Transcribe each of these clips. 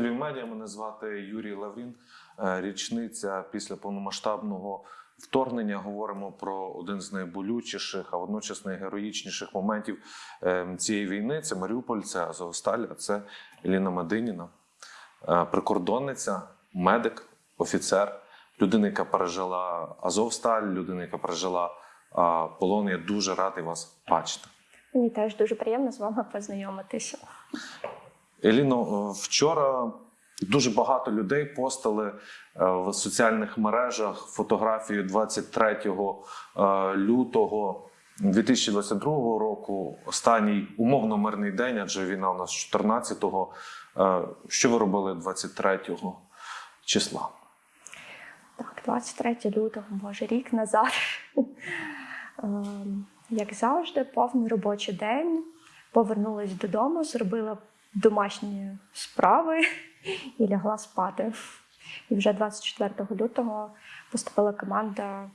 Медіа мене звати Юрій Лаврін. Е, Річниця після повномасштабного вторгнення. Говоримо про один з найболючіших, а водночас найгероїчніших моментів е, цієї війни. Це Маріуполь, це Азовсталь, а це Еліна Мадиніна, Е, прикордонниця, медик, офіцер, людина, яка пережила Азовсталь, людина, яка пережила полон. Я дуже радий вас бачити. Мені теж дуже приємно з вами познайомитися. Еліно, е, вчора дуже багато людей постали е, в соціальних мережах фотографію 23 е, лютого 2022 року. Останній умовно мирний день, адже війна у нас 14-го. Е, Що ви робили 23 числа? Так, 23 лютого, може, рік назад. Ем, Як завжди, повний робочий день. Повернулась додому, зробила домашні справи і лягла спати. І вже 24 лютого поступила команда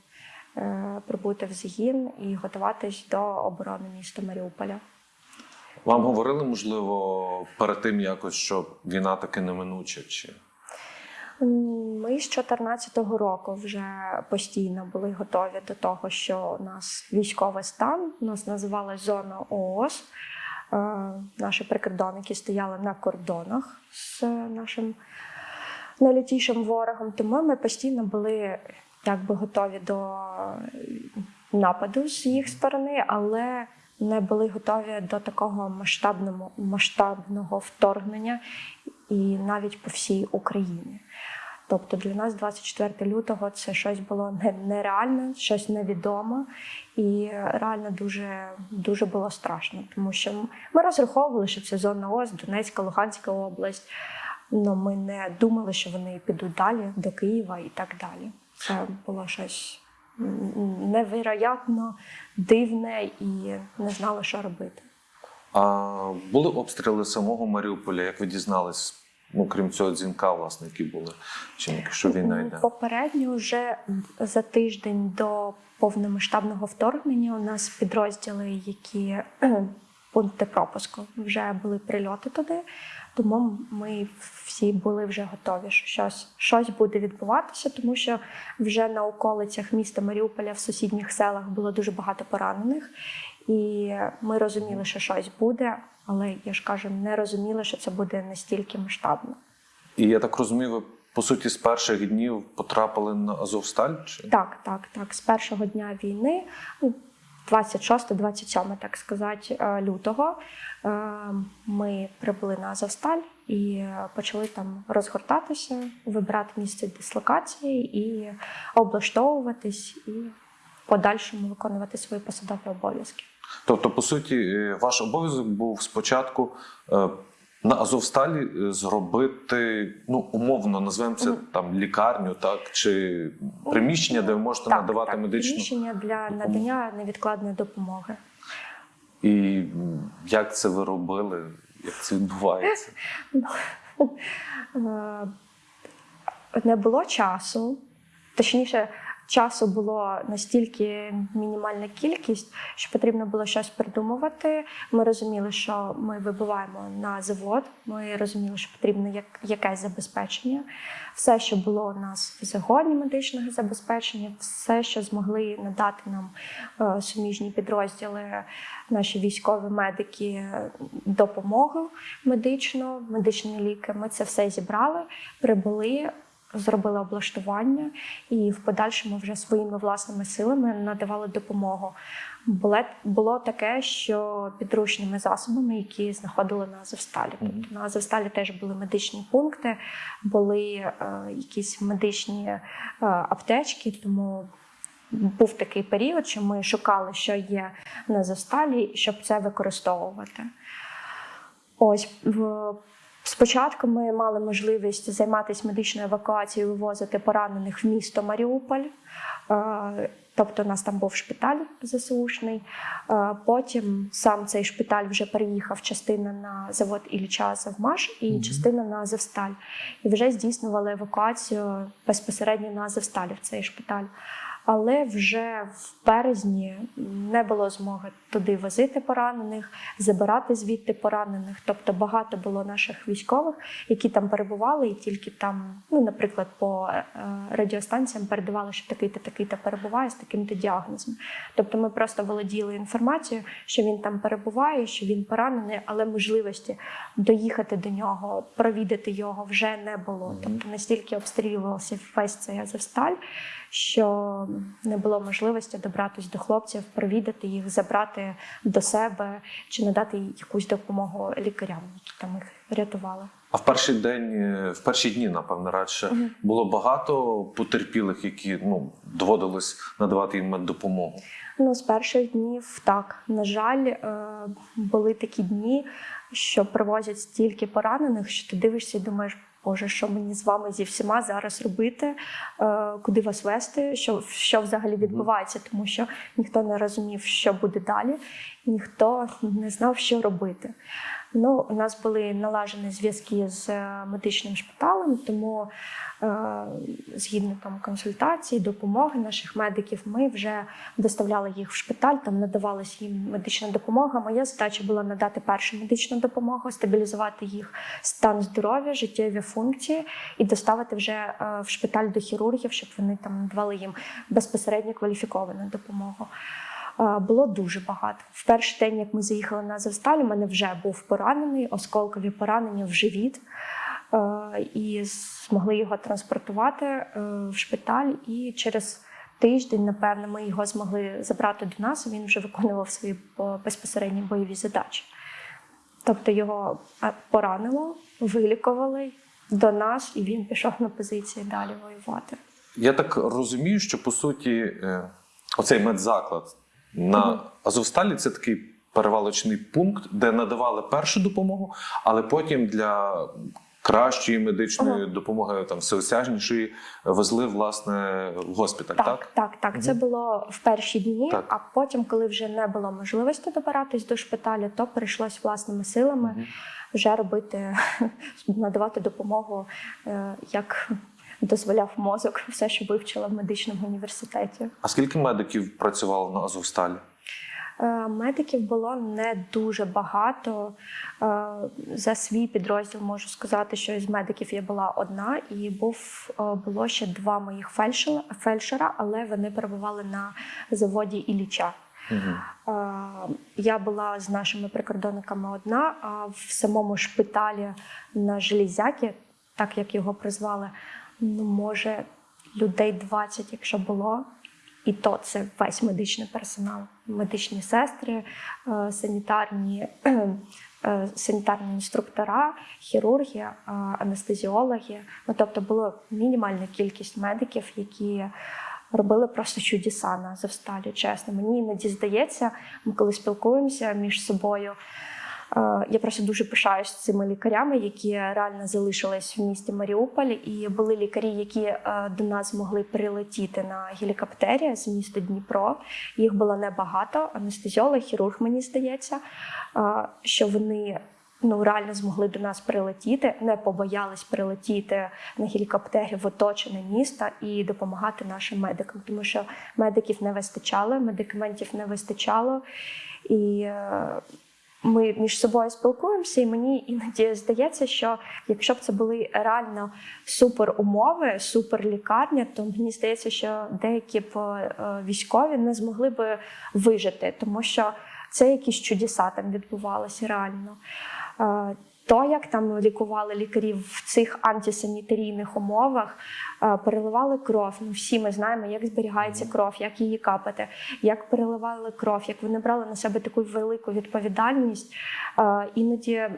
е, прибути в загін і готуватись до оборони міста Маріуполя. Вам говорили, можливо, перед тим якось, що війна таки неминуча? Чи Ми з 2014 року вже постійно були готові до того, що у нас військовий стан, у нас називалась зона ООС. Е, Наші прикордонники стояли на кордонах з нашим найлютішим ворогом, тому ми постійно були якби готові до нападу з їх сторони, але не були готові до такого масштабного, масштабного вторгнення і навіть по всій Україні. Тобто для нас 24 лютого це щось було нереальне, щось невідоме, і реально дуже, дуже було страшно, тому що ми розраховували, що це зона ОС, Донецька, Луганська область. але ми не думали, що вони підуть далі до Києва і так далі. Це було щось невероятно дивне і не знали, що робити. а, були обстріли самого Маріуполя? Як ви дізнались? Ну, крім цього дзвінка, власне, які були, чи якщо війна йде? Попередньо вже за тиждень до повномасштабного вторгнення у нас підрозділи, які пункти пропуску вже були прильоти туди. Тому ми всі були вже готові, що щось, щось буде відбуватися, тому що вже на околицях міста Маріуполя в сусідніх селах було дуже багато поранених, і ми розуміли, що щось буде, але я ж кажу, не розуміли, що це буде настільки масштабно. І я так розумію, ви по суті з перших днів потрапили на Азовсталь? Чи? Так, так, так. З першого дня війни, ну, 26-27, так сказати, е, лютого, е, ми прибули на Азовсталь і е, почали там розгортатися, вибирати місце дислокації і облаштовуватись, і в подальшому виконувати свої посадові обов'язки. Тобто, по суті, е, ваш обов'язок був спочатку е, на Азовсталі е, зробити, ну, умовно, назвемо це там лікарню, так, чи приміщення, де ви можете надавати так, медичну. приміщення для надання невідкладної допомоги. І як це ви робили? Як це відбувається? Е, не було часу, точніше, часу було настільки мінімальна кількість, що потрібно було щось придумувати. Ми розуміли, що ми вибиваємо на завод. Ми розуміли, що потрібно як, якесь забезпечення. Все, що було у нас в загоні медичного забезпечення, все, що змогли надати нам е, суміжні підрозділи, наші військові медики, допомогу медичну, медичні ліки. Ми це все зібрали, прибули. Зробили облаштування і в подальшому вже своїми власними силами надавали допомогу. Було, таке, що підручними засобами, які знаходили на Азовсталі. Тобто на Азовсталі теж були медичні пункти, були е, якісь медичні е, аптечки, тому був такий період, що ми шукали, що є на Азовсталі, щоб це використовувати. Ось спочатку ми мали можливість займатися медичною евакуацією, вивозити поранених в місто Маріуполь. Е, Тобто, у нас там був шпиталь ЗСУшний. Е, Потім сам цей шпиталь вже переїхав частина на завод Ілліча Завмаш і частина на Азовсталь. І вже здійснювали евакуацію безпосередньо на Азовсталі в цей шпиталь. Але вже в березні не було змоги туди возити поранених, забирати звідти поранених. Тобто багато було наших військових, які там перебували, і тільки там, ну, наприклад, по е, радіостанціям передавали, що такий-то, такий-то перебуває з таким-то діагнозом. Тобто ми просто володіли інформацією, що він там перебуває, що він поранений, але можливості доїхати до нього, провідати його вже не було. Тобто настільки обстрілювався весь цей Азовсталь, що не було можливості добратися до хлопців, провідати їх, забрати до себе чи надати якусь допомогу лікарям, які там їх рятували. А в перший день, е, в перші дні, напевно, радше Мгм. було багато потерпілих, які ну доводилось надавати їм меддопомогу. Ну, з перших днів так. На жаль, е, були такі дні, що привозять стільки поранених, що ти дивишся і думаєш, Боже, що мені з вами зі всіма зараз робити, е, куди вас вести, що, що взагалі відбувається, тому що ніхто не розумів, що буде далі, ніхто не знав, що робити. Ну, у нас були налажені зв'язки з е, медичним шпиталем, тому е, згідно там консультацій, допомоги наших медиків, ми вже доставляли їх в шпиталь, там надавалась їм медична допомога. Моя задача була надати першу медичну допомогу, стабілізувати їх стан здоров'я, життєві функції і доставити вже е, в шпиталь до хірургів, щоб вони там надавали їм безпосередньо кваліфіковану допомогу. Е, Було дуже багато. В перший день, як ми заїхали на Азовсталь, у мене вже був поранений, осколкові поранення в живіт. Е, І змогли його транспортувати е, в шпиталь. І через тиждень, напевно, ми його змогли забрати до нас. Він вже виконував свої безпосередні бойові задачі. Тобто його е, поранило, вилікували до нас, і він пішов на позиції далі воювати. Я так розумію, що по суті е, оцей медзаклад на Азовсталі це такий перевалочний пункт, де надавали першу допомогу, але потім для кращої медичної Ага. допомоги, там всеосяжнішої, везли власне в госпіталь. Так, Так, так, так. Це було в перші дні, Так. а потім, коли вже не було можливості добиратись до шпиталю, то прийшлось власними силами Мгм. вже робити, надавати допомогу, е, як дозволяв мозок, все, що вивчила в медичному університеті. А скільки медиків працювало на Азовсталі? Е, Медиків було не дуже багато. Е, За свій підрозділ можу сказати, що із медиків я була одна, і був е, було ще два моїх фельдшера, але вони перебували на заводі Ілліча. Е, Я була з нашими прикордонниками одна, а в самому шпиталі на Железяки, так як його призвали, ну може людей 20, якщо було. І то це весь медичний персонал, медичні сестри, е, санітарні, е, санітарні інструктора, хірурги, е, анестезіологи. Ну тобто була мінімальна кількість медиків, які робили просто чудеса на Завсталі. Чесно, мені іноді здається, ми коли спілкуємося між собою. Е, Я просто дуже пишаюсь цими лікарями, які реально залишились в місті Маріуполь. І були лікарі, які е, до нас змогли прилетіти на гелікоптері з міста Дніпро. Їх було небагато. Анестезіолог, хірург, мені здається, е, що вони ну реально змогли до нас прилетіти, не побоялись прилетіти на гелікоптері в оточене місто і допомагати нашим медикам, тому що медиків не вистачало, медикаментів не вистачало. І ми між собою спілкуємося, і мені іноді здається, що якщо б це були реально супер умови, супер лікарня, то мені здається, що деякі б е, військові не змогли би вижити, тому що це якісь чудеса там відбувалися реально. То, як там лікували лікарів в цих антисанітарійних умовах, е, переливали кров. Ну, всі ми знаємо, як зберігається кров, як її капати, як переливали кров, як вони брали на себе таку велику відповідальність. Е, Іноді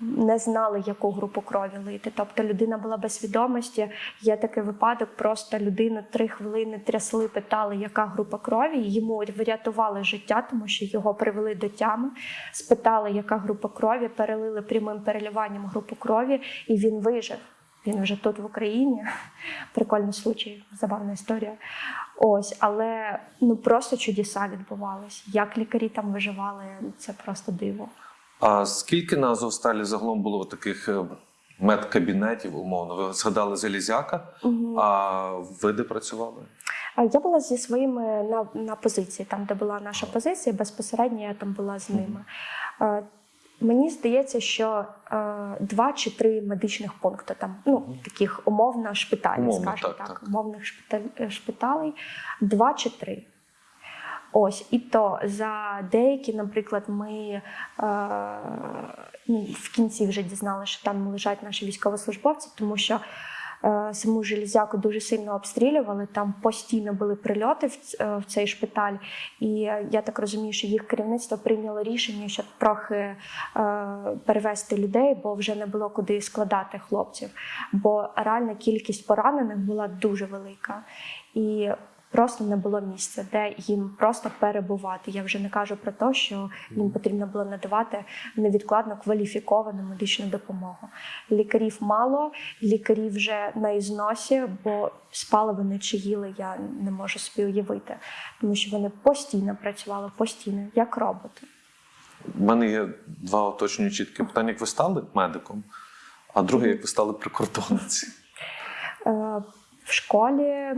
не знали, яку групу крові лити. Тобто людина була без свідомості. Є такий випадок, просто людину три хвилини трясли, питали, яка група крові. Йому врятували життя, тому що його привели до тями, спитали, яка група крові, перелили прямим переливанням групу крові, і він вижив. Він вже тут в Україні. Прикольний случай, забавна історія. Ось, але ну просто чудеса відбувались. Як лікарі там виживали, це просто диво. А скільки на Азовсталі загалом було таких е, медкабінетів, умовно? Ви згадали Залізяка, Мгм. а ви де працювали? Я була зі своїми на, на позиції, там, де була наша позиція, безпосередньо я там була з ними. Е, Мені здається, що е, два чи три медичних пункти там, ну таких умовно шпиталів, Умовно, скажімо так, так, так. умовних шпиталь, е, шпиталей, два чи три. Ось, і то за деякі, наприклад, ми е, ну, в кінці вже дізналися, що там лежать наші військовослужбовці, тому що саму железяку дуже сильно обстрілювали. Там постійно були прильоти е, в цей шпиталь. І е, я так розумію, що їх керівництво прийняло рішення, щоб трохи е, перевести людей, бо вже не було куди складати хлопців. Бо реальна кількість поранених була дуже велика. І Просто не було місця, де їм просто перебувати. Я вже не кажу про те, що їм потрібно було надавати невідкладно кваліфіковану медичну допомогу. Лікарів мало, лікарів вже на ізносі, бо спали вони чи їли, я не можу собі уявити, тому що вони постійно працювали, постійно, як роботи. У мене є два уточнюючі такі питання. Як ви стали медиком? А друге, як ви стали прикордонниці? Е, В школі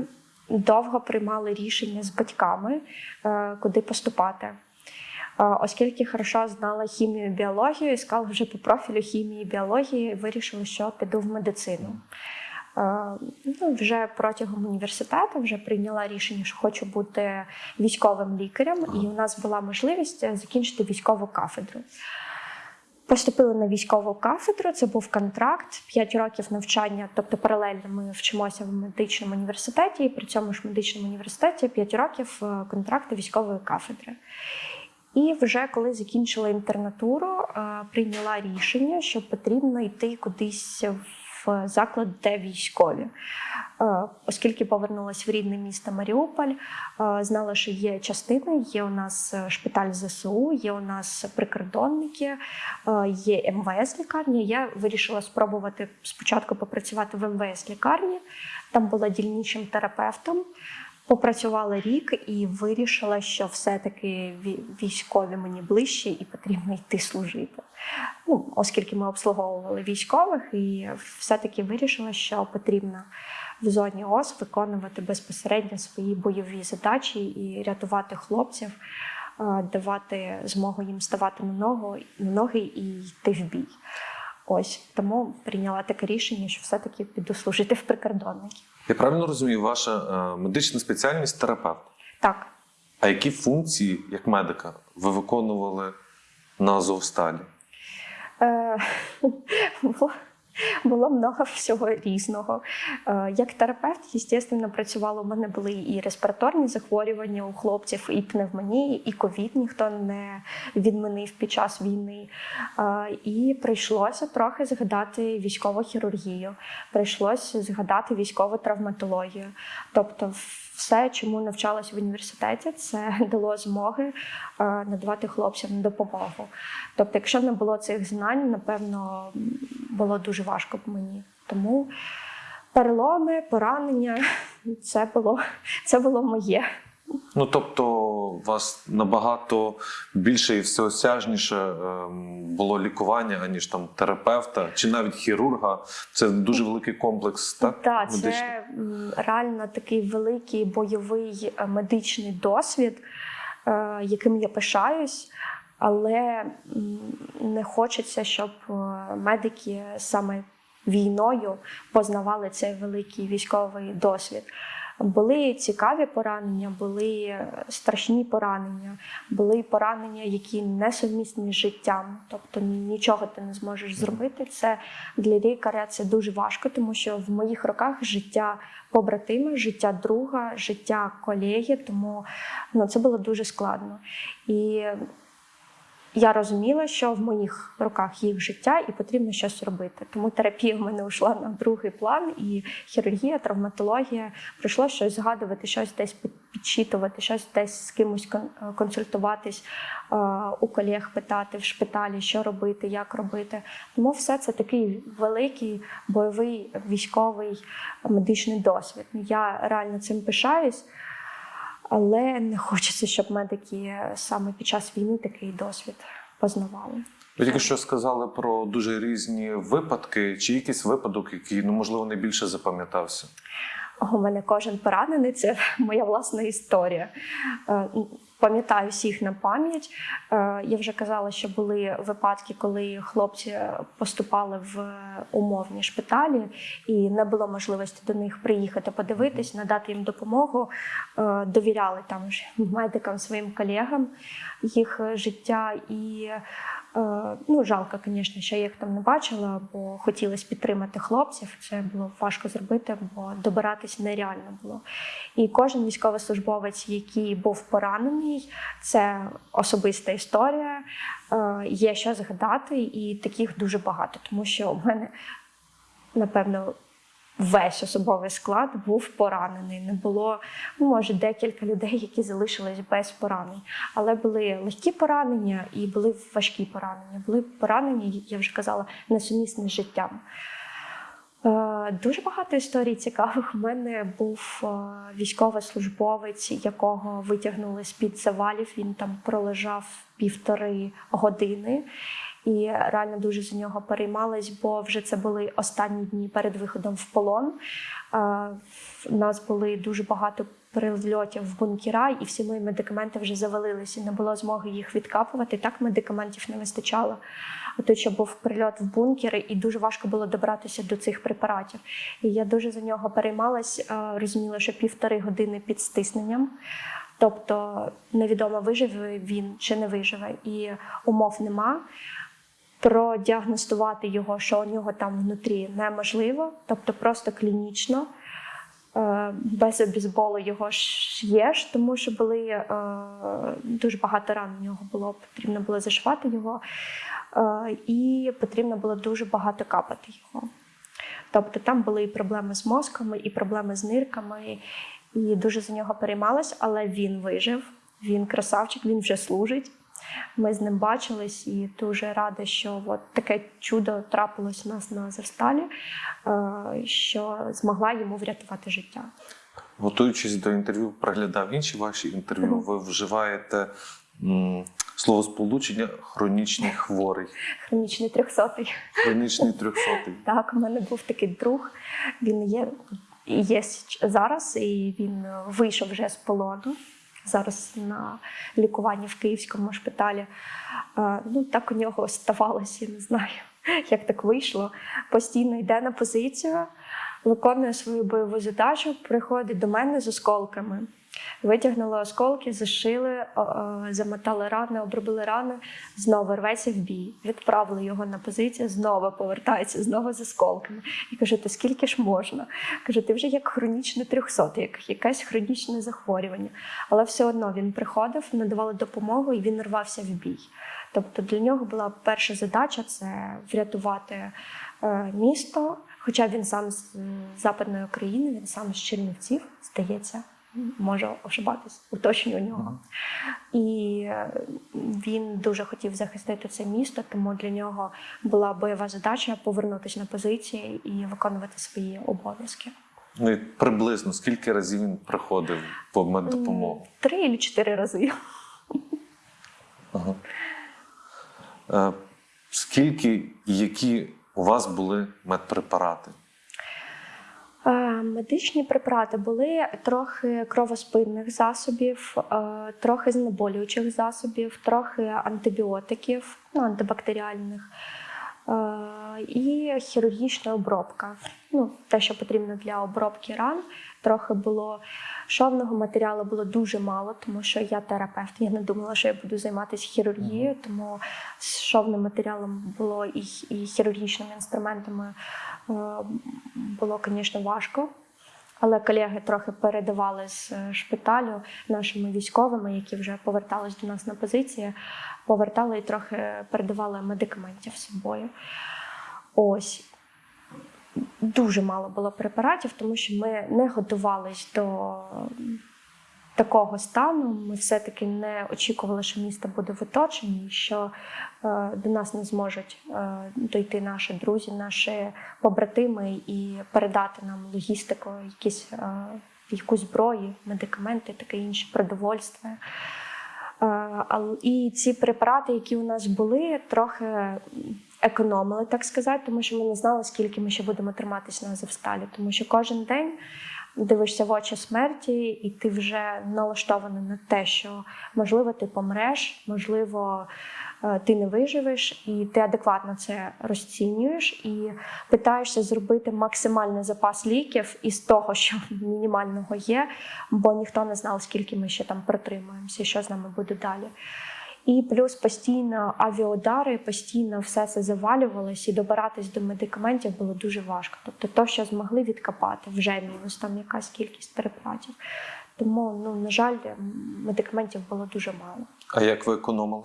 довго приймали рішення з батьками, е, куди поступати. Е, Оскільки хорошо знала хімію і біологію, іскала вже по профілю хімії і біології, вирішила, що піду в медицину. Е, Ну, вже протягом університету вже прийняла рішення, що хочу бути військовим лікарем, і у нас була можливість закінчити військову кафедру. Поступили на військову кафедру, це був контракт, 5 років навчання, тобто паралельно ми вчимося в медичному університеті, і при цьому ж медичному університеті 5 років е, контракту військової кафедри. І вже коли закінчила інтернатуру, е, прийняла рішення, що потрібно йти кудись в заклад, де військові. Е, Оскільки повернулася в рідне місто Маріуполь, е, знала, що є частини, є у нас шпиталь ЗСУ, є у нас прикордонники, е, є МВС лікарня. Я вирішила спробувати спочатку попрацювати в МВС лікарні. Там була дільничим терапевтом. Попрацювала рік і вирішила, що все-таки військові мені ближче і потрібно йти служити. Ну, оскільки ми обслуговували військових, і все-таки вирішила, що потрібно в зоні ОС виконувати безпосередньо свої бойові задачі і рятувати хлопців, е, давати змогу їм ставати на ногу на ноги і йти в бій. Ось тому прийняла таке рішення, що все-таки піду служити в прикордонники. Я правильно розумію, ваша е, медична спеціальність терапевт. Так, А які функції, як медика, ви виконували на Азовсталі? Е, було, много всього різного. Е, Як терапевт, звісно, працювала. У мене були і респіраторні захворювання у хлопців, і пневмонії, і ковід ніхто не відмінив під час війни. Е, І прийшлося трохи згадати військову хірургію, прийшлося згадати військову травматологію. Тобто, все, чому навчалася в університеті, це дало змоги е, надавати хлопцям допомогу. Тобто, якщо не було цих знань, напевно, було дуже важко б мені. Тому переломи, поранення це було, це було моє. Ну тобто, у вас набагато більше і всеосяжніше ем, було лікування, аніж там терапевта чи навіть хірурга. Це дуже великий комплекс, так? Так, медичний. це реально такий великий бойовий е, медичний досвід, е, яким я пишаюсь, але не хочеться, щоб е, медики саме війною познавали цей великий військовий досвід. Були цікаві поранення, були е, страшні поранення, були поранення, які не сумісні з життям. Тобто нічого ти не зможеш зробити. Це для лікаря це дуже важко, тому що в моїх руках життя побратима, життя друга, життя колеги. Тому ну, це було дуже складно. І я розуміла, що в моїх руках їх життя і потрібно щось робити. Тому терапія в мене йшла на другий план, і хірургія, травматологія прийшло щось згадувати, щось десь під- підчитувати, щось десь з кимось е, консультуватись, е, у колег питати в шпиталі, що робити, як робити. Тому все це такий великий бойовий військовий медичний досвід. Я реально цим пишаюсь. Але не хочеться, щоб медики саме під час війни такий досвід познавали. Ви тільки що сказали про дуже різні випадки, чи якийсь випадок, який ну можливо найбільше запам'ятався. У мене кожен поранений це моя власна історія. Пам'ятаю всіх на пам'ять. Е, Я вже казала, що були випадки, коли хлопці поступали в умовні шпиталі, і не було можливості до них приїхати, подивитись, надати їм допомогу. Е, Довіряли там ж медикам, своїм колегам їх життя. І ну, жалко, звісно, що я їх там не бачила, бо хотілося підтримати хлопців. Це було важко зробити, бо добиратись нереально було. І кожен військовослужбовець, який був поранений, це особиста історія. Е, Є що згадати, і таких дуже багато, тому що у мене, напевно, весь особовий склад був поранений. Не було, ну, може, декілька людей, які залишились без поранень. Але були легкі поранення і були важкі поранення. Були поранення, я вже казала, несумісні з життям. Е, Дуже багато історій цікавих. У мене був е, військовослужбовець, якого витягнули з-під завалів. Він там пролежав півтори години. І реально дуже за нього переймалась, бо вже це були останні дні перед виходом в полон. Е, У нас були дуже багато прильотів в бункера, і всі мої медикаменти вже завалилися. Не було змоги їх відкапувати. Так медикаментів не вистачало. А тут ще був прильот в бункери, і дуже важко було добратися до цих препаратів. І я дуже за нього переймалась, е, розуміла, що півтори години під стисненням. Тобто невідомо виживе він чи не виживе, і умов нема. Продіагностувати його, що у нього там внутрі неможливо, тобто просто клінічно. Е, Без обізболу його ж є тому що були е, дуже багато ран у нього було, потрібно було зашивати його, е, і потрібно було дуже багато капати його. Тобто там були і проблеми з мозками, і проблеми з нирками, і дуже за нього переймалась, але він вижив, він красавчик, він вже служить. Ми з ним бачились і дуже рада, що от таке чудо трапилось у нас на Азовсталі, е, що змогла йому врятувати життя. Готуючись до інтерв'ю, проглядав інші ваші інтерв'ю. Ви вживаєте м, словосполучення хронічний хворий, Хронічний трьохсотий. хронічний трьохсотий. Так, у мене був такий друг. Він є, є зараз, і він вийшов вже з полону. Зараз на лікуванні в київському шпиталі. Е, Ну, так у нього ставалося, я не знаю, як так вийшло. Постійно йде на позицію, виконує свою бойову задачу, приходить до мене з осколками. Витягнули осколки, зашили, замотали рани, обробили рани, знову рветься в бій. Відправили його на позицію, знову повертається, знову з осколками. І кажу, то скільки ж можна? Кажу, ти вже як хронічно трьохсотий, як якесь хронічне захворювання. Але все одно він приходив, надавали допомогу і він рвався в бій. Тобто для нього була перша задача це врятувати е, місто. Хоча він сам з Западної України, він сам з Чернівців, здається, можу ошибатись, уточню у нього. І е, він дуже хотів захистити це місто, тому для нього була бойова задача повернутися на позиції і виконувати свої обов'язки. Ну і приблизно скільки разів він приходив по меддопомогу? Три або чотири рази. Ага. Е, скільки і які у вас були медпрепарати? Медичні препарати були трохи кровоспинних засобів, е, трохи знеболюючих засобів, трохи антибіотиків, ну, антибактеріальних е, і хірургічна обробка. Ну, те, що потрібно для обробки ран. Трохи було шовного матеріалу було дуже мало, тому що я терапевт. Я не думала, що я буду займатися хірургією, тому з шовним матеріалом було і, і хірургічними інструментами е, було, звісно, важко. Але колеги трохи передавали з е, шпиталю нашими військовими, які вже повертались до нас на позиції, повертали і трохи передавали медикаментів з собою. Ось. Дуже мало було препаратів, тому що ми не готувались до такого стану. Ми все-таки не очікували, що місто буде в оточенні, що е, до нас не зможуть е, дойти наші друзі, наші побратими і передати нам логістику, якісь, е, якусь зброю, медикаменти, таке інше, продовольство. І ці препарати, які у нас були, трохи економили, так сказати, тому що ми не знали, скільки ми ще будемо триматися на Азовсталі. Тому що кожен день дивишся в очі смерті, і ти вже налаштований на те, що можливо ти помреш, можливо, е, ти не виживеш, і ти адекватно це розцінюєш і питаєшся зробити максимальний запас ліків із того, що мінімального є, бо ніхто не знав, скільки ми ще там протримуємося, що з нами буде далі. І плюс постійно авіаудари, постійно все це завалювалось, і добиратись до медикаментів було дуже важко. Тобто, то, що змогли відкопати, вже мінус там якась кількість переплатів. Тому, ну на жаль, медикаментів було дуже мало. А як ви економили?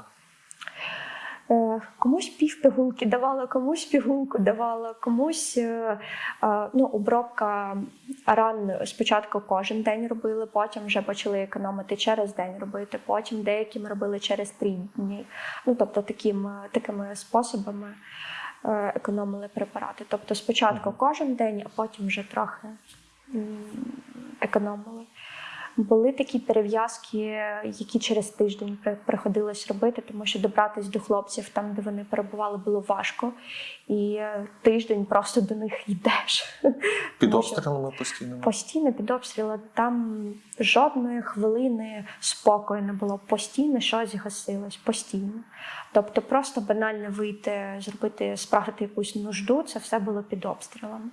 Е, Комусь пів пігулки давала, комусь пігулку давала, комусь е, е, ну, обробка ран спочатку кожен день робили, потім вже почали економити через день робити, потім деякі ми робили через три дні. Ну тобто таким, такими способами економили препарати. Тобто спочатку кожен день, а потім вже трохи економили. Були такі перев'язки, які через тиждень приходилось робити, тому що добратись до хлопців там, де вони перебували, було важко. І е, тиждень просто до них йдеш. Під обстрілами постійно? Постійно під обстріли. Там жодної хвилини спокою не було. Постійно щось гасилось, постійно. Тобто, просто банально вийти, зробити, справити якусь нужду, це все було під обстрілами.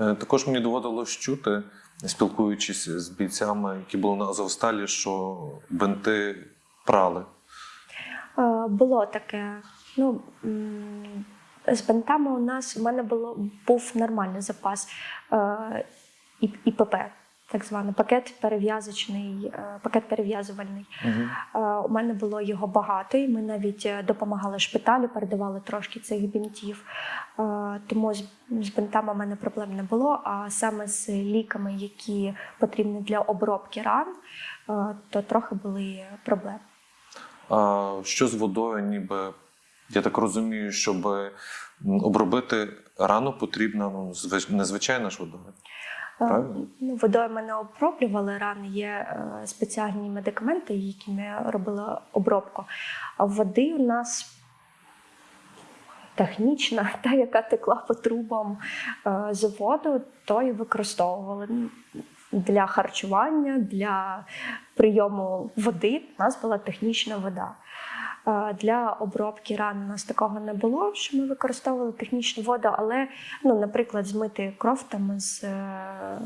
Е, Також мені доводилось чути, спілкуючись з бійцями, які були на Азовсталі, що бинти прали. Е, Було таке. Ну, з бентами у нас у мене було, був нормальний запас е, ІПП, так званий пакет перев'язочний, е, пакет перев'язувальний. Е, У мене було його багато, і ми навіть е, допомагали шпиталю, передавали трошки цих бінтів. Тому з, бинтами у мене проблем не було. А саме з ліками, які потрібні для обробки ран, то трохи були проблеми. А що з водою, ніби я так розумію, щоб обробити рану потрібна ну, незвичайна ж водою. Правильно? Ну, водою мене оброблювали рани. Є е, спеціальні медикаменти, якими робили обробку. А води у нас технічна, та, яка текла по трубам е, заводу, то і використовували для харчування, для прийому води. У нас була технічна вода. Е, Для обробки ран у нас такого не було, що ми використовували технічну воду, але, ну, наприклад, змити кров там з е,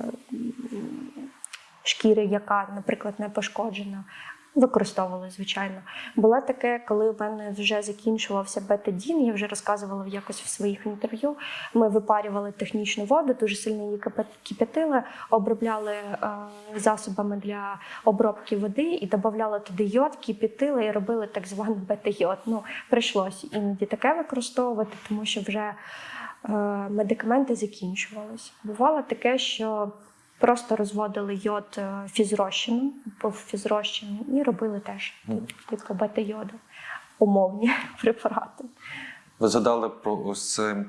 шкіри, яка, наприклад, не пошкоджена. Використовували, звичайно. Було таке, коли в мене вже закінчувався бетадін, я вже розказувала якось в своїх інтерв'ю. Ми випарювали технічну воду, дуже сильно її кип'ятили, обробляли е, засобами для обробки води і додавали туди йод, кип'ятили і робили так званий бета-йод. Ну, прийшлося іноді таке використовувати, тому що вже е, медикаменти закінчувались. Бувало таке, що просто розводили йод е, фізрозчином, по фізрозчину, і робили теж типу бета-йоду, умовні препарати. Ви згадали про ось це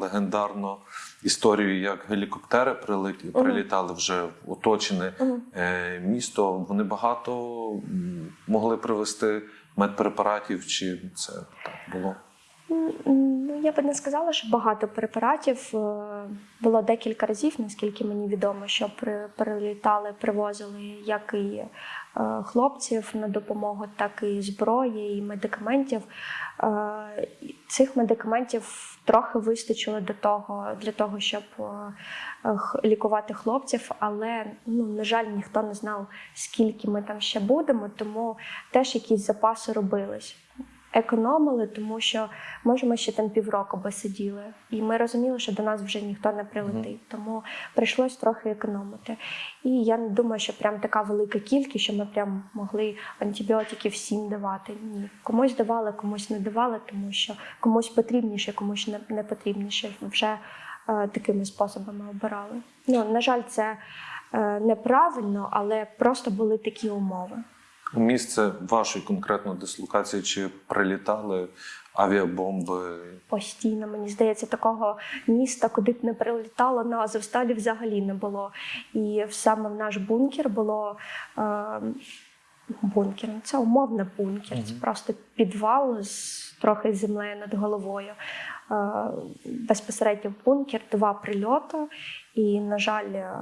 легендарну історію, як гелікоптери прилітали вже в оточене е, місто. Вони багато могли привезти медпрепаратів, чи це так було? Я би не сказала, що багато препаратів. Е, Було декілька разів, наскільки мені відомо, що прилітали, привозили як і е, хлопців на допомогу, так і зброї, і медикаментів. Е, Цих медикаментів трохи вистачило до того, для того, щоб лікувати хлопців, але ну, на жаль, ніхто не знав, скільки ми там ще будемо, тому теж якісь запаси робились. Економили, тому що може ми ще там півроку би сиділи, і ми розуміли, що до нас вже ніхто не прилетить. Тому прийшлось трохи економити. І я не думаю, що прям така велика кількість, що ми прям могли антибіотики всім давати. Ні, комусь давали, комусь не давали, тому що комусь потрібніше, комусь не, не потрібніше. Вже е, такими способами обирали. Ну на жаль, це е, неправильно, але просто були такі умови. Місце вашої конкретно дислокації чи прилітали авіабомби? Постійно, мені здається, такого міста, куди б не прилітало на Азовсталі взагалі не було. І саме в наш бункер було е, бункер. ну, Це умовно бункер, це просто підвал з трохи землею над головою. Е, безпосередньо в бункер, два прильоти. І, на жаль, е,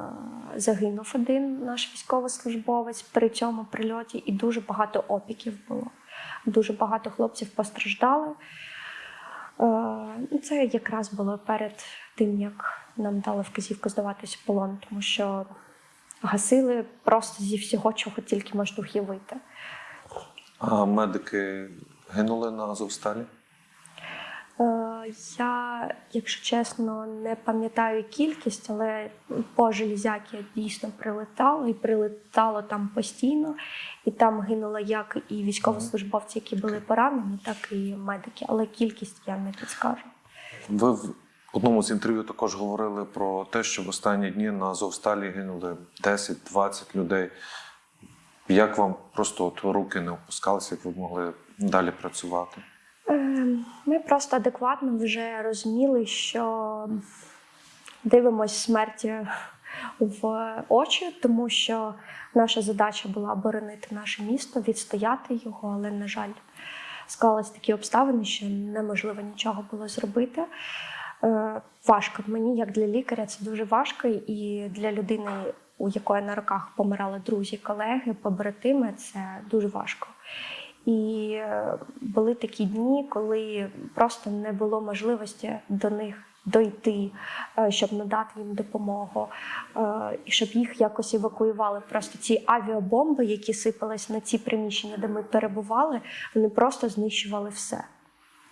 загинув один наш військовослужбовець при цьому прильоті, і дуже багато опіків було. Дуже багато хлопців постраждали. Е, ну, Це якраз було перед тим, як нам дали вказівку здаватися в полон, тому що гасили просто зі всього, чого тільки можна уявити. А медики гинули на Азовсталі? Е, Я, якщо чесно, не пам'ятаю кількість, але по железяки дійсно прилетало і прилетало там постійно. І там гинуло як і військовослужбовці, які були поранені, так і медики. Але кількість я не підскажу. Ви в одному з інтерв'ю також говорили про те, що в останні дні на Азовсталі гинули 10-20 людей. Як вам просто от руки не опускалися, як ви могли далі працювати? Ми просто адекватно вже розуміли, що дивимось смерті в очі, тому що наша задача була оборонити наше місто, відстояти його, але, на жаль, склались такі обставини, що неможливо нічого було зробити. Е, Важко мені, як для лікаря, це дуже важко, і для людини, у якої на руках помирали друзі, колеги, побратими, це дуже важко. І е, були такі дні, коли просто не було можливості до них дойти, е, щоб надати їм допомогу, е, і щоб їх якось евакуювали. Просто ці авіабомби, які сипались на ці приміщення, де ми перебували, вони просто знищували все.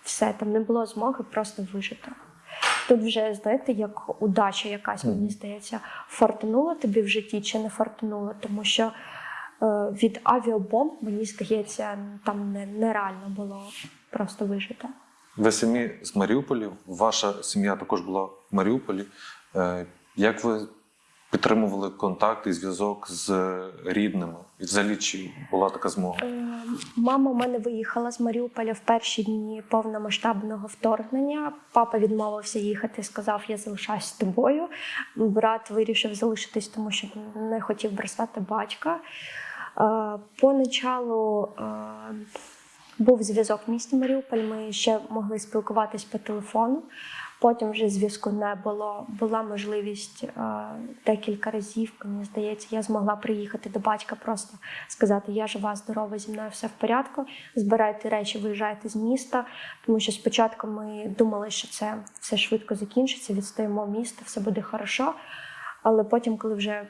Все там не було змоги просто вижити. Тут вже знаєте, як удача якась, мені здається, фортанула тобі в житті чи не фортанула, тому що від авіабомб, мені здається, там нереально було просто вижити. Ви самі з Маріуполя, ваша сім'я також була в Маріуполі. Е, Як ви підтримували контакт і зв'язок з рідними? І взагалі чи була така змога? Е, Мама у мене виїхала з Маріуполя в перші дні повномасштабного вторгнення. Папа відмовився їхати, сказав, я залишаюсь з тобою. Брат вирішив залишитись, тому що не хотів бросати батька. Е, Поначалу е, був зв'язок в місті Маріуполь. Ми ще могли спілкуватись по телефону. Потім вже зв'язку не було. Була можливість е, декілька разів, мені здається, я змогла приїхати до батька, просто сказати: Я жива, здорова, зі мною все в порядку. Збирайте речі, виїжджайте з міста. Тому що спочатку ми думали, що це все швидко закінчиться, відстоїмо місто, все буде хорошо. Але потім, коли вже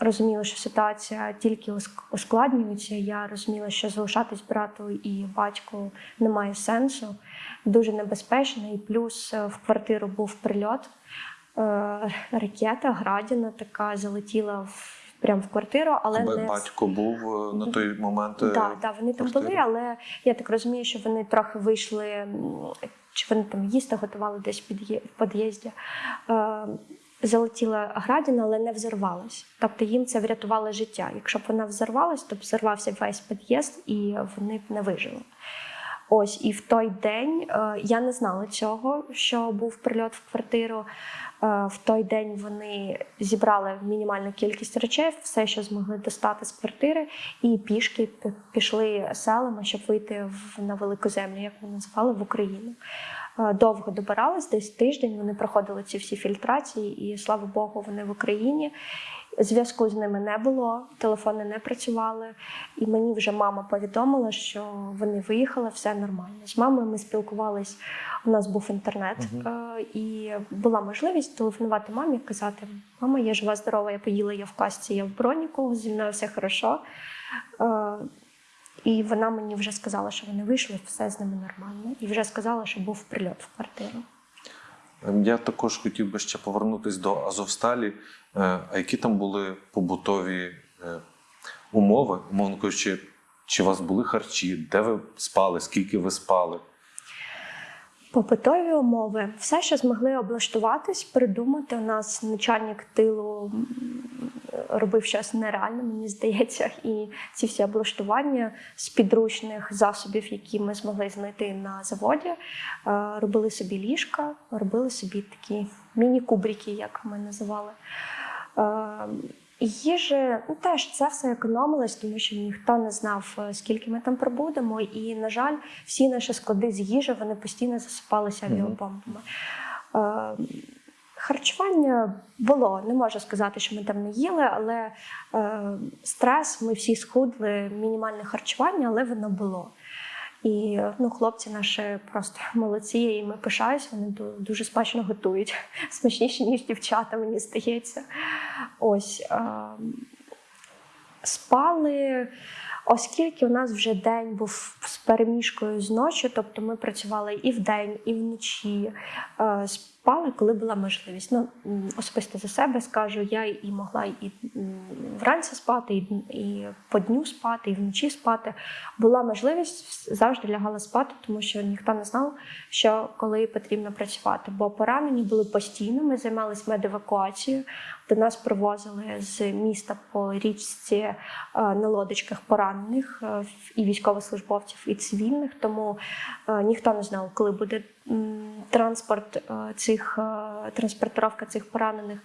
розуміла, що ситуація тільки ускладнюється. Я розуміла, що залишатись брату і батьку немає сенсу, дуже небезпечно. І плюс е, в квартиру був прильот. Е, Ракета градіна така залетіла в прямо в квартиру, але не Батько був е, на той момент. так, да, вони там були, але я так розумію, що вони трохи вийшли, чи вони там їсти готували десь в під'їзді. Залетіла градіна, але не взорвалась. Тобто їм це врятувало життя. Якщо б вона взорвалась, то б взорвався весь під'їзд і вони б не вижили. Ось і в той день е, я не знала цього, що був прильот в квартиру. Е, в той день вони зібрали мінімальну кількість речей, все, що змогли достати з квартири, і пішки пішли селами, щоб вийти на велику землю, як ми називали, в Україну. Е, Довго добирались, десь тиждень. Вони проходили ці всі фільтрації, і слава Богу, вони в Україні. Зв'язку з ними не було, телефони не працювали. І мені вже мама повідомила, що вони виїхали, все нормально. З мамою ми спілкувались. У нас був інтернет, е, і була можливість телефонувати мамі, казати: Мама, я жива, здорова, я поїла, я в касці, я в броніку, зі мною все хорошо. І вона мені вже сказала, що вони вийшли, все з ними нормально. І вже сказала, що був прильот в квартиру. Ем, Я також хотів би ще повернутися до Азовсталі. Е, А які там були побутові е, умови, умовно кажучи, чи у вас були харчі, де ви спали, скільки ви спали? Побутові умови, все, що змогли облаштуватись, придумати. У нас начальник тилу робив щось нереальне, мені здається. І ці всі облаштування з підручних засобів, які ми змогли знайти на заводі, е, робили собі ліжка, робили собі такі міні-кубрики, як ми називали. Їжі ну, теж це все економилось, тому що ніхто не знав, е, скільки ми там пробудемо. І, на жаль, всі наші склади з їжі вони постійно засипалися авіабомбами. Е, харчування було, не можу сказати, що ми там не їли, але е, стрес, ми всі схудли, мінімальне харчування, але воно було. І ну, хлопці наші просто молодці, і ми пишаюсь, вони дуже смачно готують. Смачніше, ніж дівчата, мені здається. Ось. Е, спали, оскільки у нас вже день був з переміжкою з ночі, тобто ми працювали і вдень, і вночі. Е, спали, коли була можливість. Ну, особисто за себе скажу, я і могла і вранці спати, і, і по дню спати, і вночі спати. Була можливість завжди лягала спати, тому що ніхто не знав, що коли потрібно працювати. Бо поранені були постійно. Ми займалися медевакуацією. До нас привозили з міста по річці е, на лодочках поранених е, і військовослужбовців, і цивільних. Тому е, ніхто не знав, коли буде транспорт е, цих е, транспортировка цих поранених.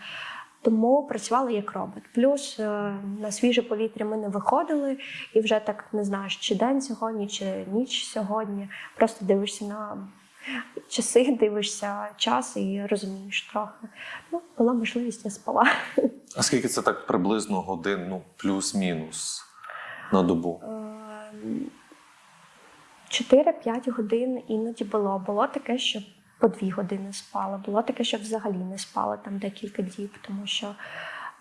Тому працювали як робот. Плюс е, на свіже повітря ми не виходили, і вже так не знаєш, чи день сьогодні, чи ніч сьогодні. Просто дивишся на часи, дивишся час і розумієш трохи. Ну, була можливість, я спала. А скільки це так приблизно годин, ну, плюс-мінус на добу? 4-5 годин іноді було. Було таке, що по 2 години спала. Було таке, що взагалі не спала там декілька діб, тому що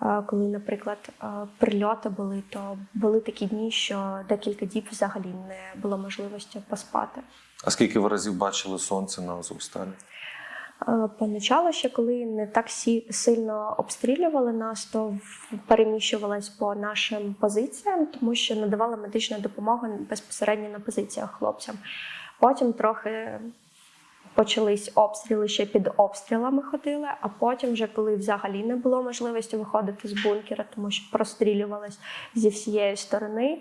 е, коли, наприклад, е, прильоти були, то були такі дні, що декілька діб взагалі не було можливості поспати. А скільки ви разів бачили сонце на Азовсталі? Е, Поначалу ще коли не так сильно обстрілювали нас, то переміщувалась по нашим позиціям, тому що надавали медичну допомогу безпосередньо на позиціях хлопцям. Потім трохи почались обстріли, ще під обстрілами ходили, а потім, вже коли взагалі не було можливості виходити з бункера, тому що прострілювалось зі всієї сторони,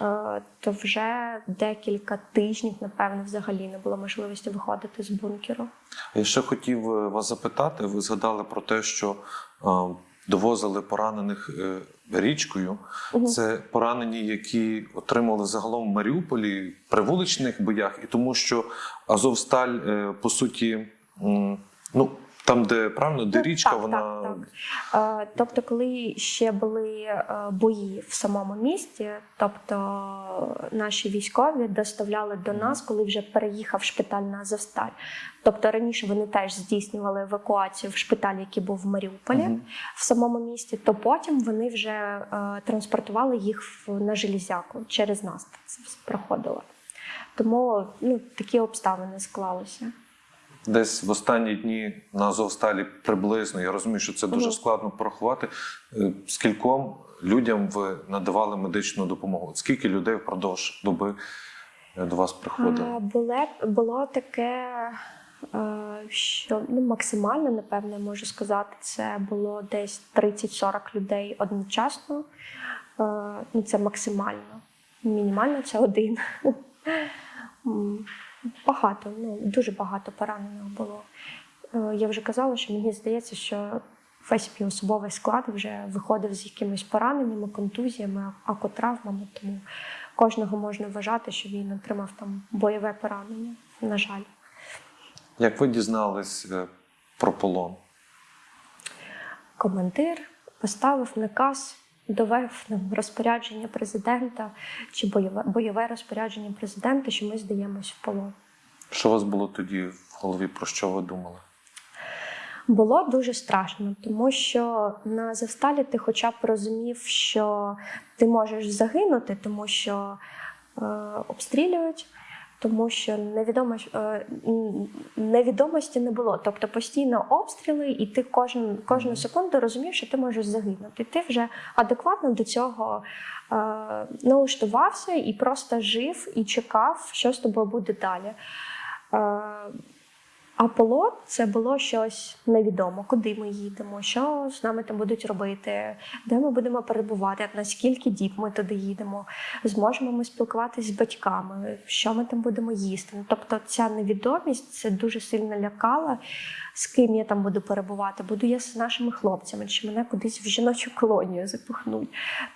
е, то вже декілька тижнів, напевно, взагалі не було можливості виходити з бункеру. Я ще хотів е, вас запитати. Ви згадали про те, що е, довозили поранених е, річкою. Це поранені, які отримали загалом в Маріуполі при вуличних боях, і тому що Азовсталь, е, по суті, ну там, де правильно, де Ну, річка, так, вона так, Е, Тобто, коли ще були е, бої в самому місті, тобто наші військові доставляли до нас, коли вже переїхав шпиталь на Азовсталь. Тобто раніше вони теж здійснювали евакуацію в шпиталь, який був в Маріуполі Мгм. в самому місті, то потім вони вже е, транспортували їх на железяку через нас. Це проходило. Тому ну, такі обставини склалися. Десь в останні дні на Азовсталі приблизно. Я розумію, що це дуже складно порахувати. е, Скільком людям ви надавали медичну допомогу? От Скільки людей впродовж доби е, до вас приходило? Було, було таке, е, що ну, максимально, напевно, я можу сказати, це було десь 30-40 людей одночасно. Ну, це максимально. Мінімально це один. Багато, ну дуже багато поранених було. Е, Я вже казала, що мені здається, що весь мій особовий склад вже виходив з якимись пораненнями, контузіями, акотравмами. Тому кожного можна вважати, що він отримав там бойове поранення. На жаль, Як ви дізнались е, про полон? командир поставив наказ, довев нам розпорядження президента чи бойове бойове розпорядження президента, що ми здаємось в полон. Що у вас було тоді в голові? Про що ви думали? Було дуже страшно, тому що на Завсталі ти хоча б розумів, що ти можеш загинути, тому що е, обстрілюють, тому що невідомо, е, невідомості не було. Тобто постійно обстріли, і ти кожен, кожну секунду розумів, що ти можеш загинути. Ти вже адекватно до цього е, налаштувався і просто жив і чекав, що з тобою буде далі. Е, А полон це було щось невідомо, куди ми їдемо, що з нами там будуть робити, де ми будемо перебувати, наскільки діб ми туди їдемо, зможемо ми спілкуватися з батьками, що ми там будемо їсти. Тобто ця невідомість це дуже сильно лякала, з ким я там буду перебувати, буду я з нашими хлопцями, чи мене кудись в жіночу колонію запихнуть.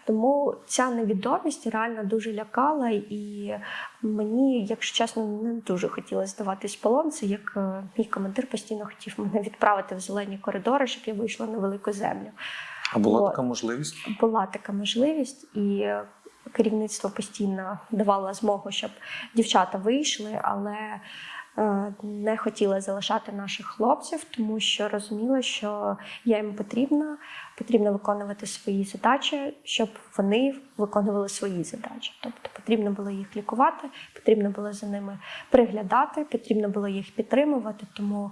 Тому ця невідомість реально дуже лякала, і мені, якщо чесно, не дуже хотілося здаватись в полон. Це як е, мій командир постійно хотів мене відправити в зелені коридори, щоб я вийшла на велику землю. А була От. така можливість? Була така можливість, і керівництво постійно давало змогу, щоб дівчата вийшли, але не хотіла залишати наших хлопців, тому що розуміла, що я їм потрібна, потрібно виконувати свої задачі, щоб вони виконували свої задачі. Тобто потрібно було їх лікувати, потрібно було за ними приглядати, потрібно було їх підтримувати. Тому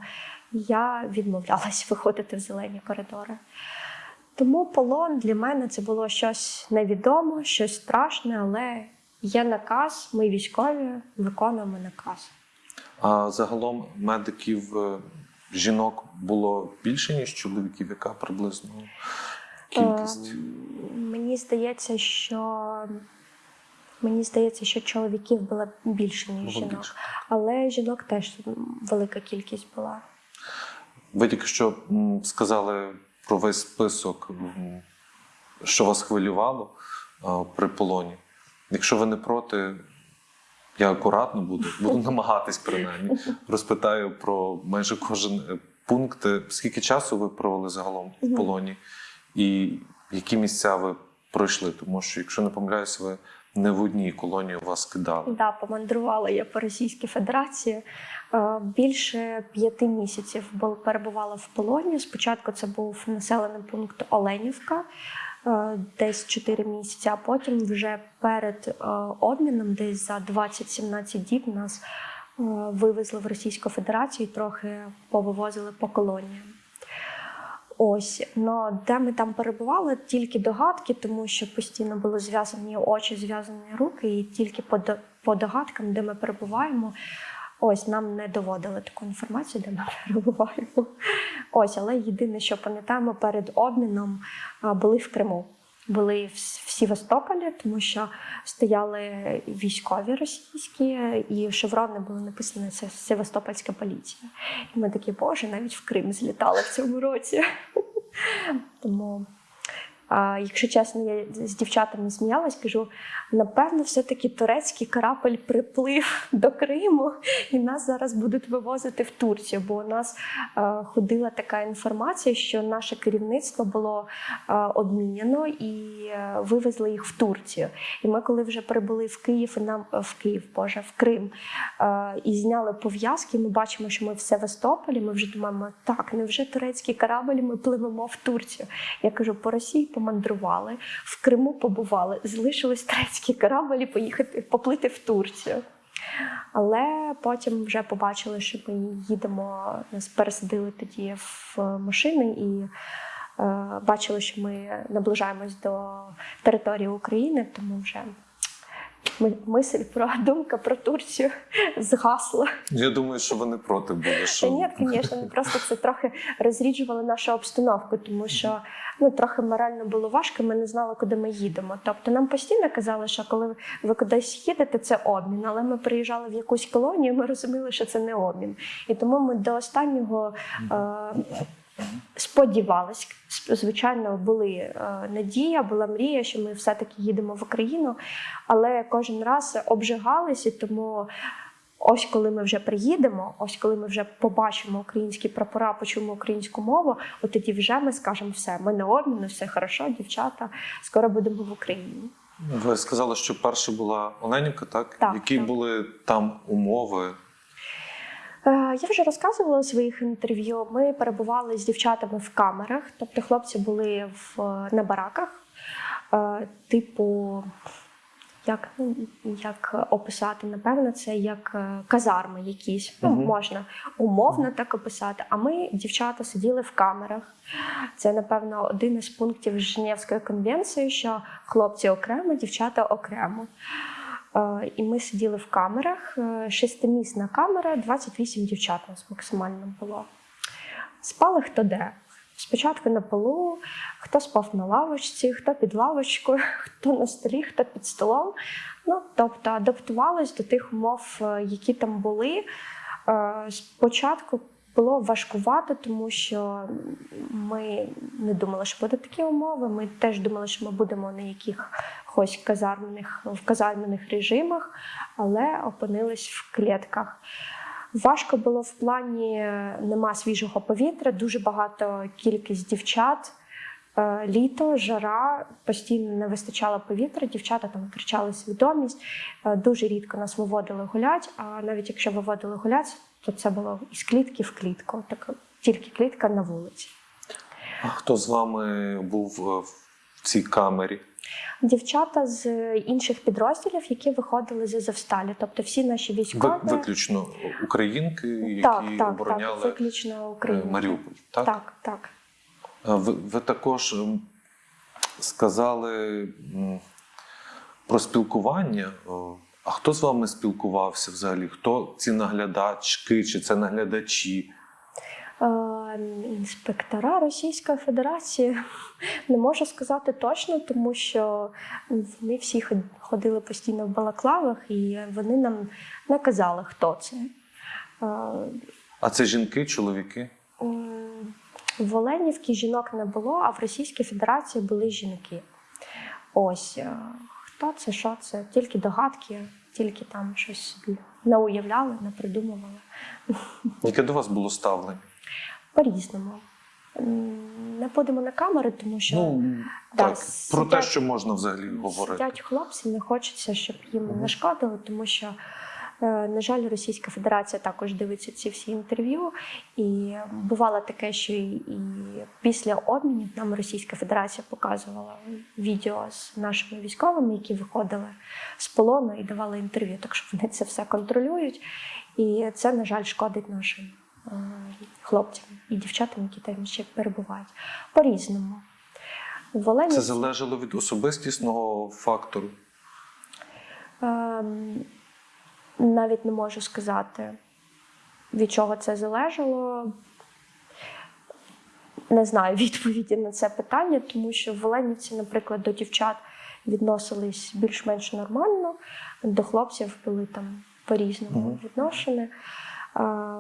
я відмовлялась виходити в зелені коридори. Тому полон для мене це було щось невідоме, щось страшне, але є наказ, ми військові виконуємо наказ. А загалом медиків е, жінок було більше, ніж чоловіків, яка приблизно кількість? Ем, Мені здається, що мені здається, що чоловіків було більше, ніж Було жінок. більше. Але жінок теж велика кількість була. Ви тільки що сказали про весь список, що вас хвилювало при полоні. Якщо ви не проти, я акуратно буду, буду намагатись принаймні. Розпитаю про майже кожен е, пункт. Е, Скільки часу ви провели загалом в полоні, і які місця ви пройшли? Тому що, якщо не помиляюсь, ви не в одній колонії вас кидали. Да, помандрувала я по Російській Федерації. Е, Більше п'яти місяців бу- перебувала в полоні. Спочатку це був населений пункт Оленівка, десь 4 місяці, а потім вже перед е, обміном, десь за 20-17 діб, нас е, вивезли в Російську Федерацію і трохи повивозили по колоніям. Ось, но де ми там перебували, тільки догадки, тому що постійно були зв'язані очі, зв'язані руки, і тільки по догадкам, де ми перебуваємо, ось нам не доводили таку інформацію, де ми перебуваємо. Ось, але єдине, що пам'ятаємо, перед обміном були в Криму. Були в, в Сівастополі, тому що стояли військові російські, і шеврони були написані це Севастопольська поліція. І ми такі, боже, навіть в Крим злітали в цьому році. Тому, а, якщо чесно, я з дівчатами сміялась, кажу: напевно, все-таки турецький корабль приплив до Криму, і нас зараз будуть вивозити в Турцію. Бо у нас е, ходила така інформація, що наше керівництво було е, обміняно і е, вивезли їх в Турцію. І ми, коли вже прибули в Київ, нам в Київ, Боже, в Крим і зняли пов'язки, ми бачимо, що ми в Севастополі. Ми вже думаємо, так, невже турецький корабль, ми пливемо в Турцію. Я кажу, по Росії помандрували, в Криму побували, залишились турецькі кораблі поїхати поплити в Турцію. Але потім вже побачили, що ми їдемо, нас пересадили тоді в машини і е, бачили, що ми наближаємось до території України, тому вже мисль про думка про Турцію згасла. Я думаю, що ви не проти були. Що... Та ні, звісно, ми просто це трохи розріджували нашу обстановку, тому що ну трохи морально було важко. Ми не знали, куди ми їдемо. Тобто нам постійно казали, що коли ви кудись їдете, це обмін. Але ми приїжджали в якусь колонію, ми розуміли, що це не обмін. І тому ми до останнього. Е- Сподівались, звичайно, були е, надія, була мрія, що ми все-таки їдемо в Україну, але кожен раз обжигалися, тому ось коли ми вже приїдемо, ось коли ми вже побачимо українські прапора, почуємо українську мову, от тоді вже ми скажемо все, ми на обміну, все хорошо, дівчата, скоро будемо в Україні. Ви сказали, що перша була Оленівка, так? Так, Які так. були там умови? Е, Я вже розказувала у своїх інтерв'ю. Ми перебували з дівчатами в камерах, тобто хлопці були в, на бараках, е, типу, як, ну, як описати, напевно, це як е, казарми якісь. Ну, можна умовно так описати. А ми, дівчата, сиділи в камерах. Це, напевно, один із пунктів Женевської конвенції, що хлопці окремо, дівчата окремо. Е, І ми сиділи в камерах. Е, Шестимісна камера, 28 дівчат у нас максимально було. Спали хто де. Спочатку на полу, хто спав на лавочці, хто під лавочкою, хто на столі, хто під столом. Ну, тобто адаптувались до тих умов, е, які там були. Спочатку було важкувато, тому що ми не думали, що будуть такі умови. Ми теж думали, що ми будемо на якихось казармених, в казармених режимах, але опинились в клітках. Важко було в плані нема свіжого повітря, дуже багато кількість дівчат. Е, Літо, жара, постійно не вистачало повітря, дівчата там втрачали свідомість. Е, Дуже рідко нас виводили гулять, а навіть якщо виводили гулять, то це було із клітки в клітку, так тільки клітка на вулиці. А хто з вами був е, в цій камері? Дівчата з інших підрозділів, які виходили з Азовсталі, тобто всі наші Ви, військові. виключно українки, які так, так, так, обороняли виключно е, Україну. Маріуполь. Так? Так, так. Ви, ви також сказали про спілкування. А хто з вами спілкувався взагалі? Хто ці наглядачки чи це наглядачі? Е, Інспектора Російської Федерації не можу сказати точно, тому що вони всі ходили постійно в балаклавах, і вони нам не казали, хто це. Е, А це жінки, чоловіки? В Оленівці жінок не було, а в Російській Федерації були жінки. Ось хто це, що це? Тільки догадки, тільки там щось собі не уявляли, не придумували. Яке до вас було ставлення? По-різному. Не будемо на камери, тому що Ну, да, так, про те, що можна взагалі говорити. сидять хлопці, не хочеться, щоб їм Мгм. не шкодили, тому що, на жаль, Російська Федерація також дивиться ці всі інтерв'ю. І бувало таке, що і, і після обмінів нам Російська Федерація показувала відео з нашими військовими, які виходили з полону і давали інтерв'ю. Так що вони це все контролюють. І це, на жаль, шкодить нашим е, хлопцям і дівчатам, які там ще перебувають. По-різному. В Оленівці- Це залежало від особистісного фактору. Ем, навіть не можу сказати, від чого це залежало. Не знаю відповіді на це питання, тому що в Оленівці, наприклад, до дівчат відносились більш-менш нормально, до хлопців були там по-різному Мгм. відношені.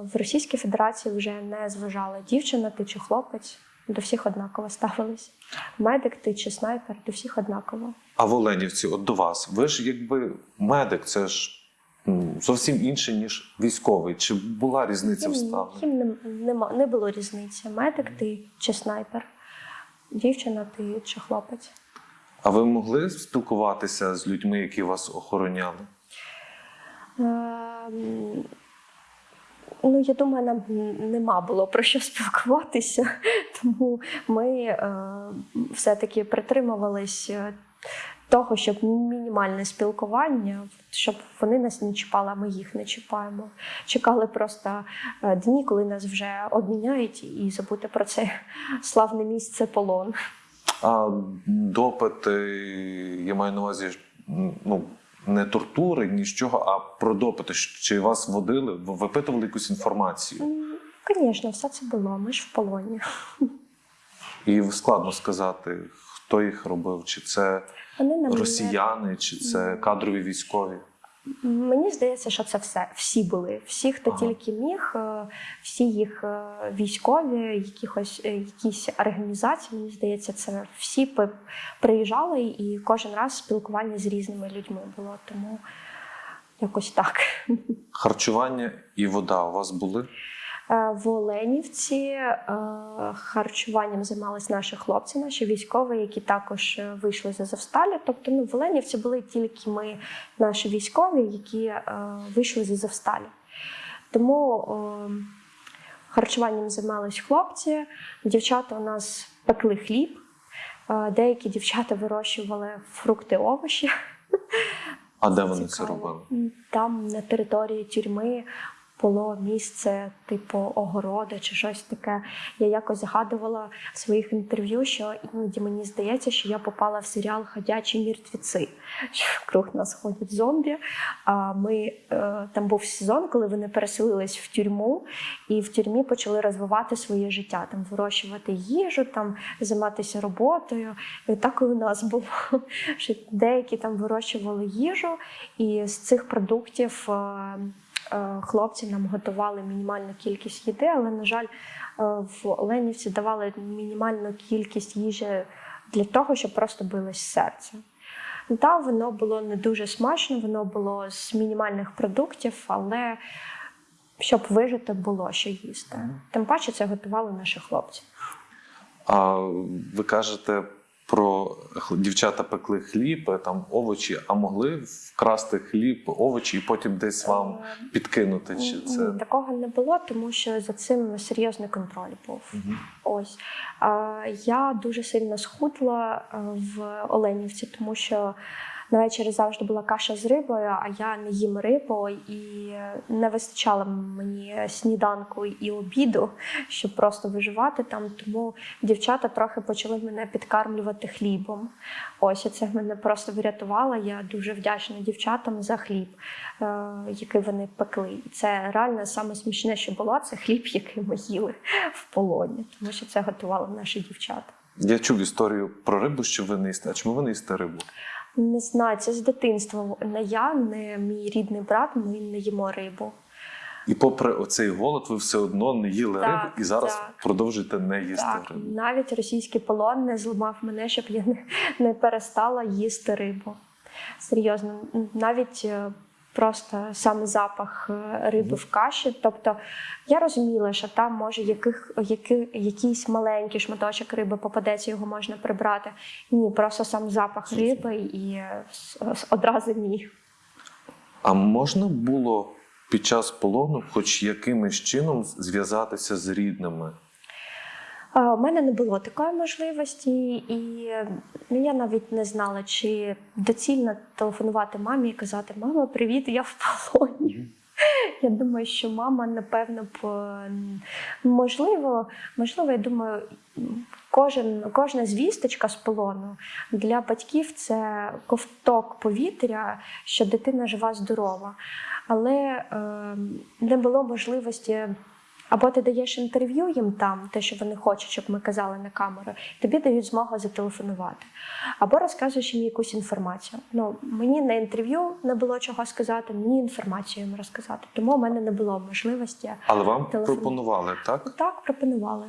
В Російській Федерації вже не зважала дівчина, ти чи хлопець, до всіх однаково ставились. Медик, ти чи снайпер, до всіх однаково. А в Оленівці, от до вас, ви ж якби медик, це ж зовсім інше, ніж військовий. Чи була різниця в ставленні? їм не, нема, не було різниці. Медик ти чи снайпер, дівчина ти чи хлопець. А ви могли спілкуватися з людьми, які вас охороняли? Ем, Ну, я думаю, нам нема було про що спілкуватися, тому ми е, все-таки притримувались е, того, щоб мінімальне спілкування, щоб вони нас не чіпали, а ми їх не чіпаємо. Чекали просто е, дні, коли нас вже обміняють, і забути про це славне місце полон. А допити, я маю на увазі, ну, не тортури, ні з чого, а про допити. Чи вас водили, випитували якусь інформацію? Звісно, все це було. Ми ж в полоні. І складно сказати, хто їх робив, чи це росіяни, чи це кадрові військові. Мені здається, що це все. Всі були. Всі, хто Ага. тільки міг, е, всі їх е, військові, якихось е, якісь організації, мені здається, це всі приїжджали і кожен раз спілкування з різними людьми було. Тому якось так. Харчування і вода у вас були? Е, В Оленівці е, харчуванням займалися наші хлопці, наші військові, які також е, вийшли з Азовсталі. Тобто, ну, в Оленівці були тільки ми, наші військові, які вийшли з Азовсталі. Тому харчуванням займались хлопці, дівчата у нас пекли хліб, деякі дівчата вирощували фрукти, овочі. А де вони це робили? Там на території тюрми було місце типу огороди чи щось таке. Я якось згадувала в своїх інтерв'ю, що іноді мені здається, що я попала в серіал Ходячі мертвіці, що вкруг нас ходять зомбі. А ми е, там був сезон, коли вони переселились в тюрму, і в тюрмі почали розвивати своє життя, там вирощувати їжу, там займатися роботою. І так і у нас було. Що деякі там вирощували їжу, і з цих продуктів е, хлопці нам готували мінімальну кількість їди, але, на жаль, е, в Оленівці давали мінімальну кількість їжі для того, щоб просто билось серце. Та воно було не дуже смачно, воно було з мінімальних продуктів, але щоб вижити, було що їсти. Тим паче це готували наші хлопці. А ви кажете про дівчата пекли хліб, е, там овочі, а могли вкрасти хліб, овочі і потім десь вам підкинути? Чи це такого не було, тому що за цим серйозний контроль був. Угу. Ось я дуже сильно схудла е, в Оленівці, тому що на вечері завжди була каша з рибою, а я не їм рибу і не вистачало мені сніданку і обіду, щоб просто виживати там. Тому дівчата трохи почали мене підкармлювати хлібом. Ось це мене просто врятувало. Я дуже вдячна дівчатам за хліб, е, який вони пекли. Це реально саме смішне, що було, це хліб, який ми їли в полоні, тому що це готували наші дівчата. я чув історію про рибу, що ви не. А чому ви не їсте рибу? Не знаю, це з дитинства. Не я, не мій рідний брат, ми не їмо рибу. І попри оцей голод, ви все одно не їли Так, рибу і зараз так. продовжуєте не їсти Так, рибу. навіть російський полон не зламав мене, щоб я не, не перестала їсти рибу. Серйозно, навіть е, просто сам запах е, риби в каші. Тобто я розуміла, що там може яких, які, якийсь маленький шматочок риби попадеться, його можна прибрати. Ні, просто сам запах риби і е, одразу ні. А можна було під час полону, хоч якимось чином, зв'язатися з рідними? У мене не було такої можливості, і ну, я навіть не знала, чи доцільно телефонувати мамі і казати: Мама, привіт, я в полоні. Я думаю, що мама, напевно, б можливо, можливо, я думаю, кожен, кожна звісточка з полону для батьків це ковток повітря, що дитина жива, здорова. Але е, не було можливості. Або ти даєш інтерв'ю їм там, те, що вони хочуть, щоб ми казали на камеру, тобі дають змогу зателефонувати. Або розказуєш їм якусь інформацію. Ну, мені на інтерв'ю не було чого сказати, мені інформацію їм розказати. Тому у мене не було можливості. Але вам Телефон. пропонували, так? Так, пропонували.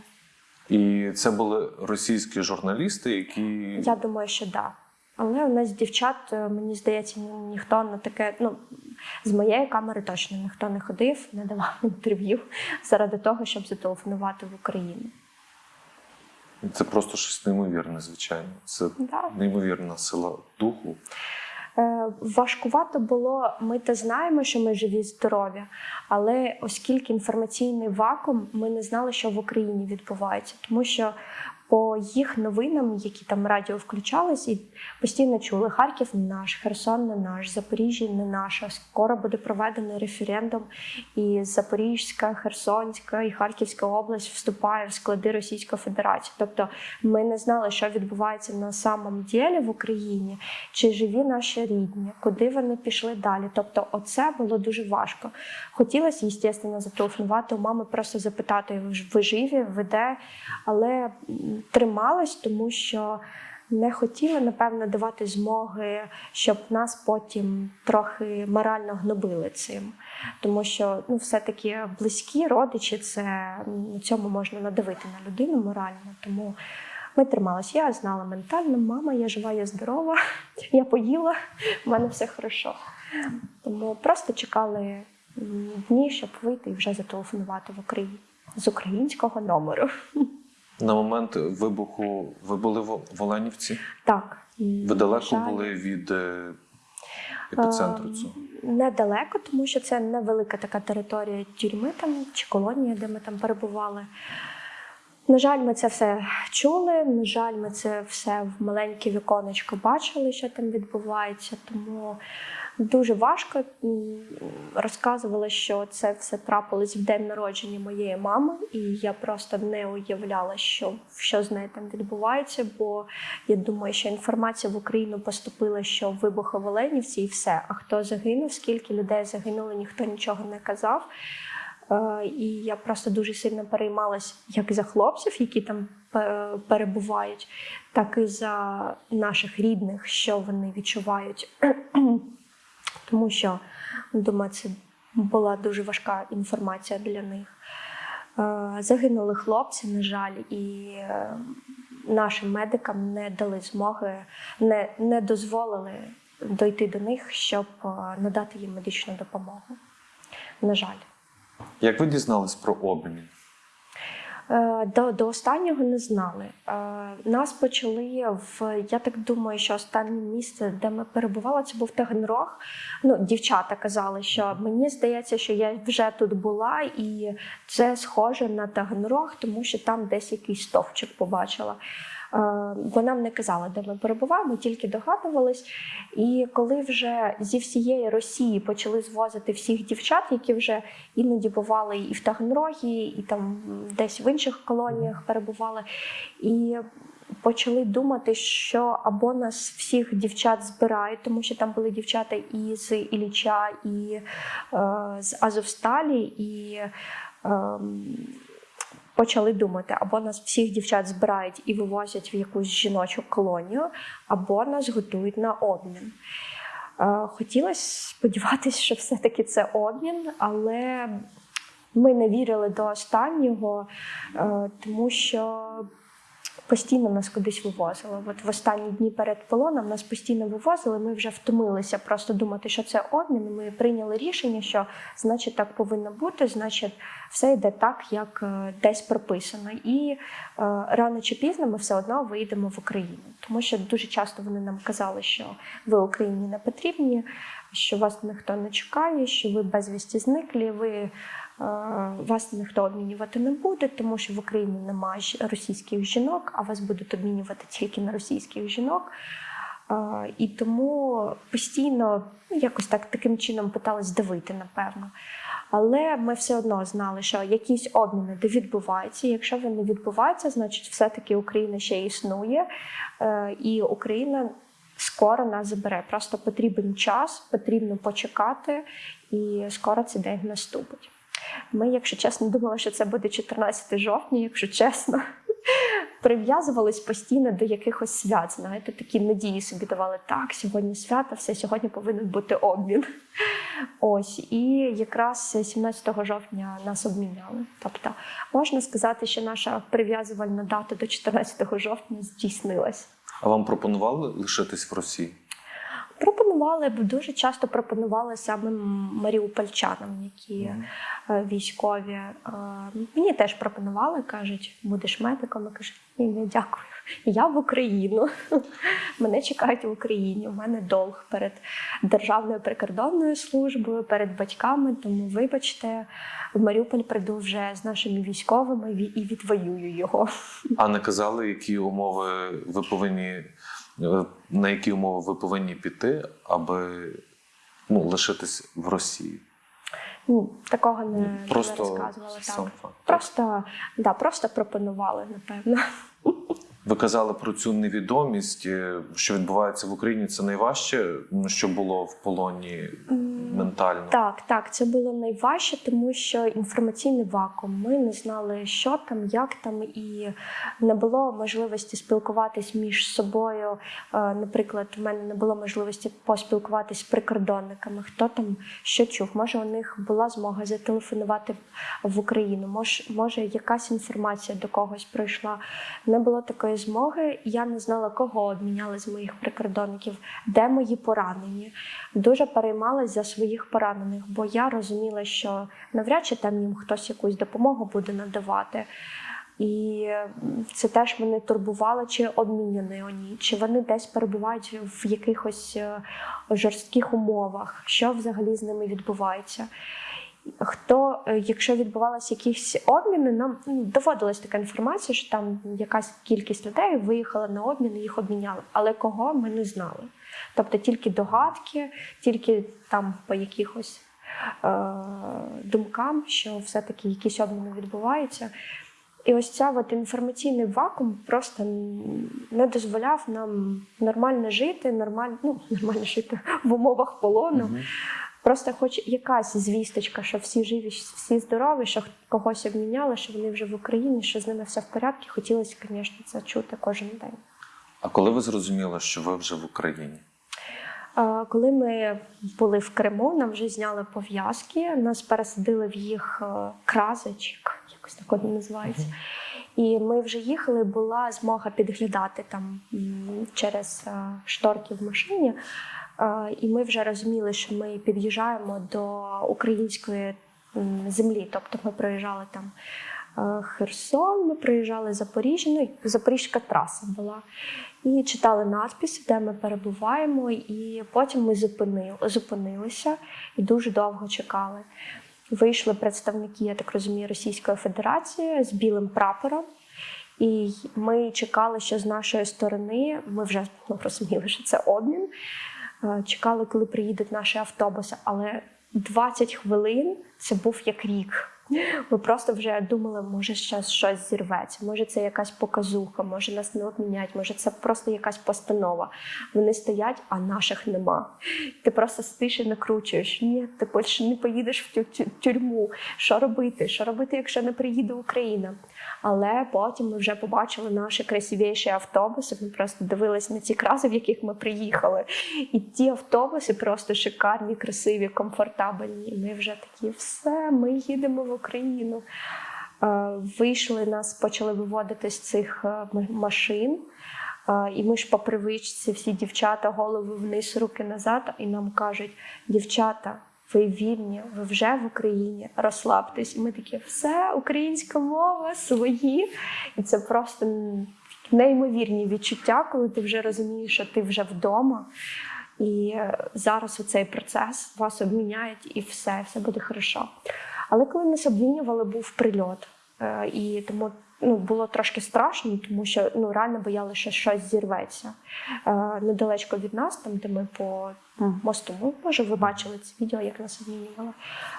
І це були російські журналісти, які Я думаю, що так. Да. Але у нас дівчат, е, мені здається, ніхто на таке, ну з моєї камери точно ніхто не ходив, не давав інтерв'ю заради того, щоб зателефонувати в Україну. це просто щось неймовірне, звичайно. Це Да. неймовірна сила духу. Е, Важкувато було. Ми те знаємо, що ми живі, здорові, але оскільки інформаційний вакуум, ми не знали, що в Україні відбувається, тому що по їх новинам, які там радіо включались, і постійно чули Харків не наш, Херсон не наш, Запоріжжя не наша. Скоро буде проведений референдум, і Запорізька, Херсонська і Харківська область вступає в склади Російської Федерації. Тобто ми не знали, що відбувається на самом ділі в Україні, чи живі наші рідні, куди вони пішли далі. Тобто, оце було дуже важко. Хотілося, звісно, зателефонувати у мами, просто запитати, ви живі, ви де, але трималась, тому що. Не хотіли, напевно, давати змоги, щоб нас потім трохи морально гнобили цим. Тому що ну, все-таки близькі родичі, це цьому можна надавити на людину морально. Тому ми трималися. Я знала ментально, мама, я жива, я здорова, я поїла, в мене все хорошо. Тому просто чекали дні, щоб вийти і вже зателефонувати в Україні з українського номеру. На момент вибуху ви були в Оленівці? Так. Ви далеко жаль, були від е, епіцентру Ем, цього? Недалеко, тому що це невелика така територія тюрми там чи колонія, де ми там перебували. На жаль, ми це все чули. На жаль, ми це все в маленьке віконечко бачили, що там відбувається. Тому Дуже важко. Розказувала, що це все трапилось в день народження моєї мами, і я просто не уявляла, що, що з нею там відбувається. Бо я думаю, що інформація в Україну поступила, що вибухи в Оленівці і все. А хто загинув, скільки людей загинуло, ніхто нічого не казав. Е, І я просто дуже сильно переймалась як за хлопців, які там перебувають, так і за наших рідних, що вони відчувають. Тому що, думаю, це була дуже важка інформація для них. Е, Загинули хлопці, на жаль, і е, нашим медикам не дали змоги, не, не дозволили дойти до них, щоб е, надати їм медичну допомогу. На жаль. Як ви дізнались про обмін? Е, До, до останнього не знали. Е, Нас почали в я так думаю, що останнє місце, де ми перебували, це був Таганрог. Ну, дівчата казали, що мені здається, що я вже тут була, і це схоже на Таганрог, тому що там десь якийсь стовпчик побачила. Е, Бо нам не казали, де ми перебуваємо, тільки догадувались. І коли вже зі всієї Росії почали звозити всіх дівчат, які вже іноді бували і в Таганрогі, і там десь в інших колоніях перебували, і почали думати, що або нас всіх дівчат збирають, тому що там були дівчата і з Ілліча, і е, з Азовсталі, і ем, почали думати, або нас всіх дівчат збирають і вивозять в якусь жіночу колонію, або нас готують на обмін. Е, Хотілося сподіватися, що все-таки це обмін, але ми не вірили до останнього, е, тому що постійно нас кудись вивозили. От в останні дні перед полоном нас постійно вивозили. Ми вже втомилися просто думати, що це обмін. Ми прийняли рішення, що значить так повинно бути, значить, все йде так, як е, десь прописано. І е, рано чи пізно ми все одно вийдемо в Україну, тому що дуже часто вони нам казали, що ви Україні не потрібні, що вас ніхто не чекає, що ви безвісті зниклі. ви вас ніхто обмінювати не буде, тому що в Україні немає російських жінок, а вас будуть обмінювати тільки на російських жінок. Е, І тому постійно ну, якось так таким чином питались давити, напевно. Але ми все одно знали, що якісь обміни де відбуваються. Якщо вони відбуваються, значить все-таки Україна ще існує, е, і Україна скоро нас забере. Просто потрібен час, потрібно почекати, і скоро цей день наступить. Ми, якщо чесно, думали, що це буде 14 жовтня, якщо чесно. Прив'язувались постійно до якихось свят. Знаєте, такі надії собі давали так, сьогодні свято, все сьогодні повинен бути обмін. Ось, і якраз 17 жовтня нас обміняли. Тобто, можна сказати, що наша прив'язувальна дата до 14 жовтня здійснилась. А вам пропонували лишитись в Росії? Пропонували б дуже часто пропонували самим маріупольчанам, які е, військові. Е, Мені теж пропонували, кажуть, будеш медиком. Я кажу, ні, ні, дякую. Я в Україну. Мене чекають в Україні. У мене долг перед Державною прикордонною службою, перед батьками. Тому, вибачте, в Маріуполь прийду вже з нашими військовими ві- і відвоюю його. А не казали, які умови ви повинні на які умови ви повинні піти, аби ну, лишитись в Росії? Ну, такого не, Просто не розказували. сам Так. факт. Просто, да, просто пропонували, напевно. Ви казали про цю невідомість, е, що відбувається в Україні. Це найважче, що було в полоні ментально. Так, так, це було найважче, тому що інформаційний вакуум. Ми не знали, що там, як там, і не було можливості спілкуватись між собою. Е, Наприклад, у мене не було можливості поспілкуватись з прикордонниками, хто там що чув. Може, у них була змога зателефонувати в Україну. Може, може, якась інформація до когось прийшла. Не було такої змоги. Я не знала, кого обміняли з моїх прикордонників, де мої поранені. Дуже переймалась за своїх поранених, бо я розуміла, що навряд чи там їм хтось якусь допомогу буде надавати. І це теж мене турбувало, чи обміняні вони, чи вони десь перебувають в якихось е, жорстких умовах, що взагалі з ними відбувається. Хто, е, якщо відбувалися якісь обміни, нам ну, доводилась така інформація, що там якась кількість людей виїхала на обмін і їх обміняли. Але кого ми не знали. Тобто тільки догадки, тільки там по якихось е, думкам, що все-таки якісь обміни відбуваються. І ось ця от інформаційний вакуум просто не дозволяв нам нормально жити, нормально, ну, нормально жити в умовах полону. Мгм. Просто хоч якась звісточка, що всі живі, всі здорові, що когось обміняли, що вони вже в Україні, що з ними все в порядку. Хотілося, звісно, це чути кожен день. А коли ви зрозуміли, що ви вже в Україні? Коли ми були в Криму, нам вже зняли пов'язки, нас пересадили в їх е, кразочок, якось так вони називаються. І ми вже їхали, була змога підглядати там через е, шторки в машині. Е, І ми вже розуміли, що ми під'їжджаємо до української землі. Тобто ми проїжджали там е, Херсон, ми проїжджали Запоріжжя, ну Запорізька траса була. І читали надписи, де ми перебуваємо, і потім ми зупинили, зупинилися і дуже довго чекали. Вийшли представники, я так розумію, Російської Федерації з білим прапором. І ми чекали, що з нашої сторони ми вже ну, розуміли, що це обмін. Е, Чекали, коли приїдуть наші автобуси, але 20 хвилин це був як рік. Ми просто вже думали, може зараз щось зірветься, може це якась показуха, може нас не обмінять, може це просто якась постанова. Вони стоять, а наших нема. Ти просто сидиш і накручуєш. Ні, ти більше не поїдеш в тю- тю- тюрму. Що робити? Що робити, якщо не приїде Україна? Але потім ми вже побачили наші красивіші автобуси. Ми просто дивились на ці краси, в яких ми приїхали. І ті автобуси просто шикарні, красиві, комфортабельні. І ми вже такі, все, ми їдемо в Україну. Е, Вийшли, нас почали виводити з цих е, машин. Е, І ми ж по привичці, всі дівчата, голови вниз, руки назад, і нам кажуть: дівчата, ви вільні, ви вже в Україні, розслабтесь. І ми такі, все, українська мова, свої. І це просто неймовірні відчуття, коли ти вже розумієш, що ти вже вдома. І зараз оцей процес вас обміняють, і все, все буде хорошо. Але коли нас обмінювали, був прильот. Е, І тому ну, було трошки страшно, тому що ну, реально боялися, що щось зірветься. Е, Недалечко від нас, там, де ми по мосту, ну, може, ви бачили це відео, як нас обмінювали.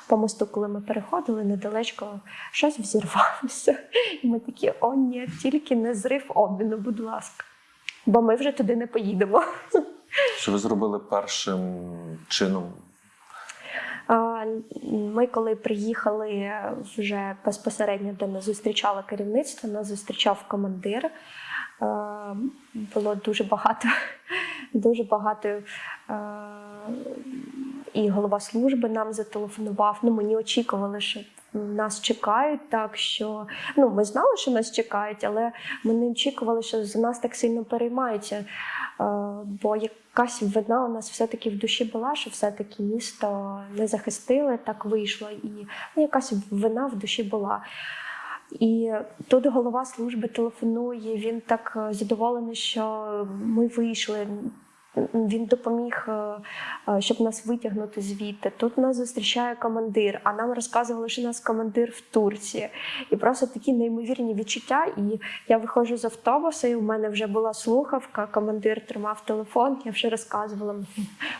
По мосту, коли ми переходили, недалечко щось взірвалося. І ми такі, о, ні, тільки не зрив обміну, будь ласка. Бо ми вже туди не поїдемо. Що ви зробили першим чином? Ми, коли приїхали вже безпосередньо, де нас зустрічало керівництво, нас зустрічав командир. Було дуже багато, дуже багато. І голова служби нам зателефонував. Ну, ми очікували, що нас чекають, так що ну, ми знали, що нас чекають, але ми не очікували, що за нас так сильно переймаються. Е, Бо якась вина у нас все-таки в душі була, що все-таки місто не захистили, так вийшло. І ну, якась вина в душі була. І тут голова служби телефонує. Він так е, задоволений, що ми вийшли. Він допоміг, е, е, щоб нас витягнути звідти. Тут нас зустрічає командир, а нам розказували, що нас командир в Турції. І просто такі неймовірні відчуття. І я виходжу з автобуса, і у мене вже була слухавка. Командир тримав телефон. Я вже розказувала.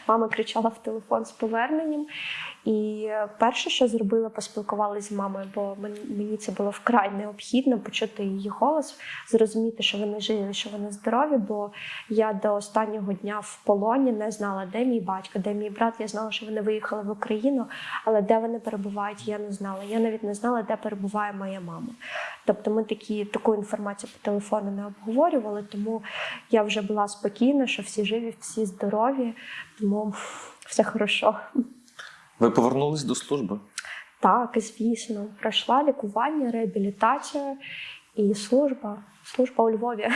Мама кричала в телефон з поверненням. І перше, що зробила, поспілкувалася з мамою, бо мені це було вкрай необхідно почути її голос, зрозуміти, що вони живі, що вони здорові. Бо я до останнього дня в полоні не знала, де мій батько, де мій брат. Я знала, що вони виїхали в Україну, але де вони перебувають, я не знала. Я навіть не знала, де перебуває моя мама. Тобто ми такі, таку інформацію по телефону не обговорювали, тому я вже була спокійна, що всі живі, всі здорові, тому все хорошо. Ви повернулись до служби? Так, звісно, пройшла лікування, реабілітацію і служба. Служба у Львові.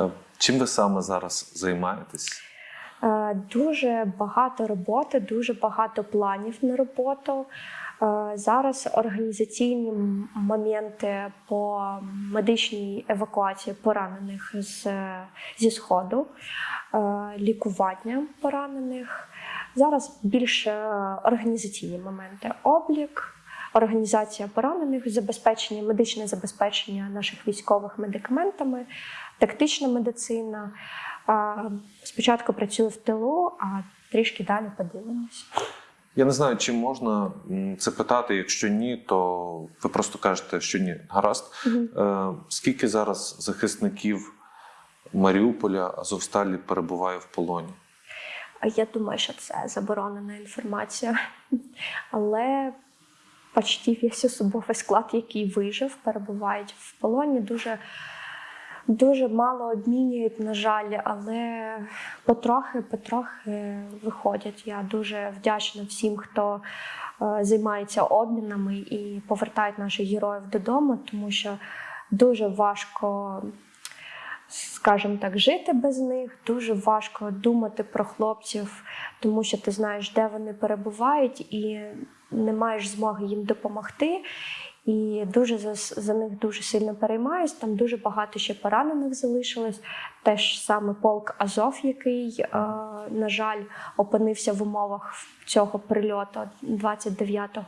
Е, Чим ви саме зараз займаєтесь? Е, Дуже багато роботи, дуже багато планів на роботу. Е, Зараз організаційні моменти по медичній евакуації поранених з, зі сходу, лікування поранених. Зараз більше організаційні моменти: облік, організація поранених, забезпечення, медичне забезпечення наших військових медикаментами, тактична медицина. Спочатку працюю в тилу, а трішки далі подивимось. Я не знаю, чи можна це питати. Якщо ні, то ви просто кажете, що ні. Гаразд. Е, скільки зараз захисників Маріуполя Азовсталі перебуває в полоні? Я думаю, що це заборонена інформація. Але почти весь особовий склад, який вижив, перебувають в полоні. Дуже, дуже мало обмінюють, на жаль, але потрохи, потрохи виходять. Я дуже вдячна всім, хто е, займається обмінами і повертають наших героїв додому, тому що дуже важко скажімо так, жити без них. Дуже важко думати про хлопців, тому що ти знаєш, де вони перебувають, і не маєш змоги їм допомогти. І дуже за, за них дуже сильно переймаюсь. Там дуже багато ще поранених залишилось. Теж саме полк Азов, який, е, на жаль, опинився в умовах цього прильоту 29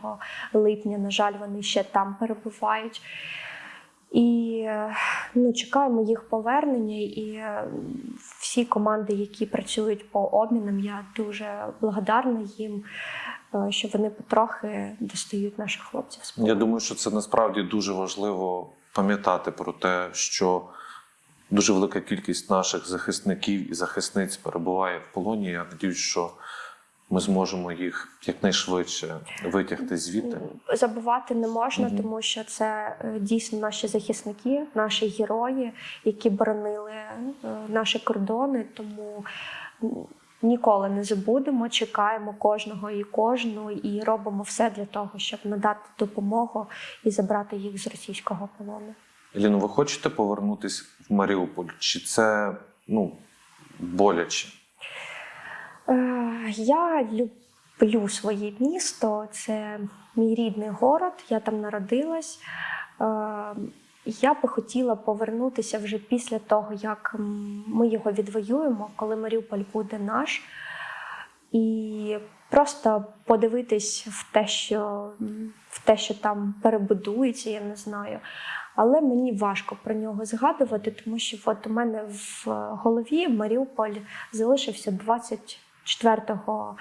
липня. На жаль, вони ще там перебувають. І ну, чекаємо їх повернення. І е, всі команди, які працюють по обмінам, я дуже благодарна їм, е, що вони потрохи достають наших хлопців з Я думаю, що це насправді дуже важливо пам'ятати про те, що дуже велика кількість наших захисників і захисниць перебуває в полоні. Я надіюсь, що ми зможемо їх якнайшвидше витягти звідти. Забувати не можна, Мгм. тому що це е, дійсно наші захисники, наші герої, які боронили е, наші кордони. Тому ніколи не забудемо, чекаємо кожного і кожну, і робимо все для того, щоб надати допомогу і забрати їх з російського полону. Еліно, ви хочете повернутися в Маріуполь? Чи це ну, боляче? Е, Я люблю своє місто, це мій рідний город, я там народилась. Е, Я би хотіла повернутися вже після того, як ми його відвоюємо, коли Маріуполь буде наш. І просто подивитись в те, що, в те, що там перебудується, я не знаю. Але мені важко про нього згадувати, тому що от у мене в голові Маріуполь залишився 24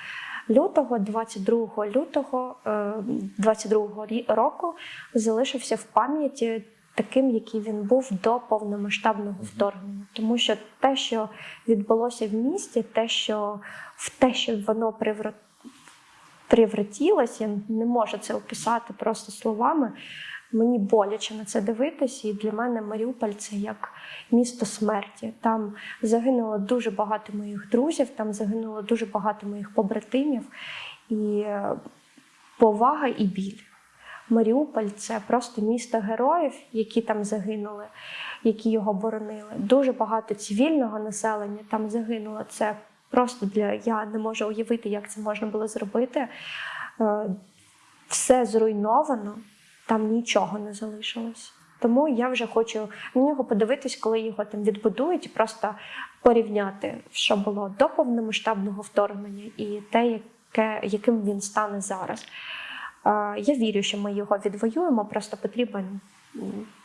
лютого, 22 лютого е, 22 рі- року залишився в пам'яті таким, який він був до повномасштабного вторгнення. Тому що те, що відбулося в місті, те, що в те, що воно привра- привратілось, я не можу це описати просто словами. Мені боляче на це дивитися, і для мене Маріуполь це як місто смерті. Там загинуло дуже багато моїх друзів, там загинуло дуже багато моїх побратимів, і е, повага і біль. Маріуполь це просто місто героїв, які там загинули, які його боронили. Дуже багато цивільного населення там загинуло. Це просто для я не можу уявити, як це можна було зробити. Е, Все зруйновано, там нічого не залишилось. Тому я вже хочу на нього подивитись, коли його там відбудують, і просто порівняти, що було до повномасштабного вторгнення і те, яке, яким він стане зараз. Е, Я вірю, що ми його відвоюємо, просто потрібен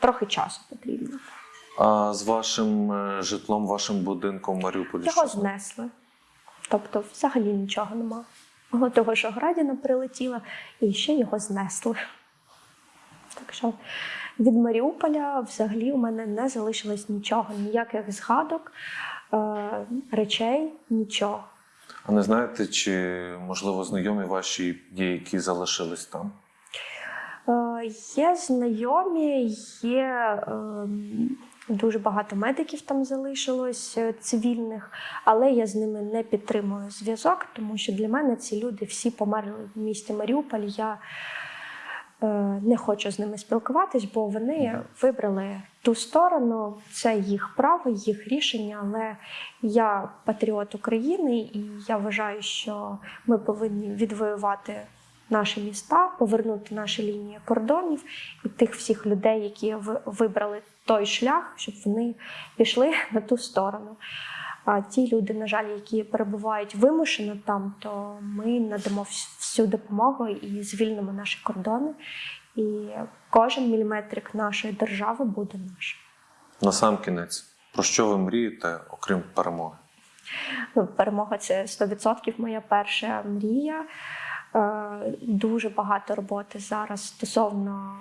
трохи часу потрібно. А з вашим е, житлом, вашим будинком в Маріуполі? Його що? знесли. Тобто, взагалі нічого нема. Того, що градіна прилетіла, і ще його знесли. Так що від Маріуполя взагалі у мене не залишилось нічого, ніяких згадок, е, речей, нічого. А не знаєте, чи можливо знайомі ваші є, які залишились там? Е, Є знайомі, є ем, дуже багато медиків там залишилось е, цивільних, але я з ними не підтримую зв'язок, тому що для мене ці люди всі померли в місті Маріуполь. Я не хочу з ними спілкуватись, бо вони вибрали ту сторону. Це їх право, їх рішення. Але я патріот України, і я вважаю, що ми повинні відвоювати наші міста, повернути наші лінії кордонів і тих всіх людей, які вибрали той шлях, щоб вони пішли на ту сторону. А ті люди, на жаль, які перебувають вимушено там, то ми надамо всю допомогу і звільнимо наші кордони. І кожен міліметрик нашої держави буде наш. На сам кінець, про що ви мрієте, окрім перемоги? Ну, перемога це 100% моя перша мрія. Е, Дуже багато роботи зараз стосовно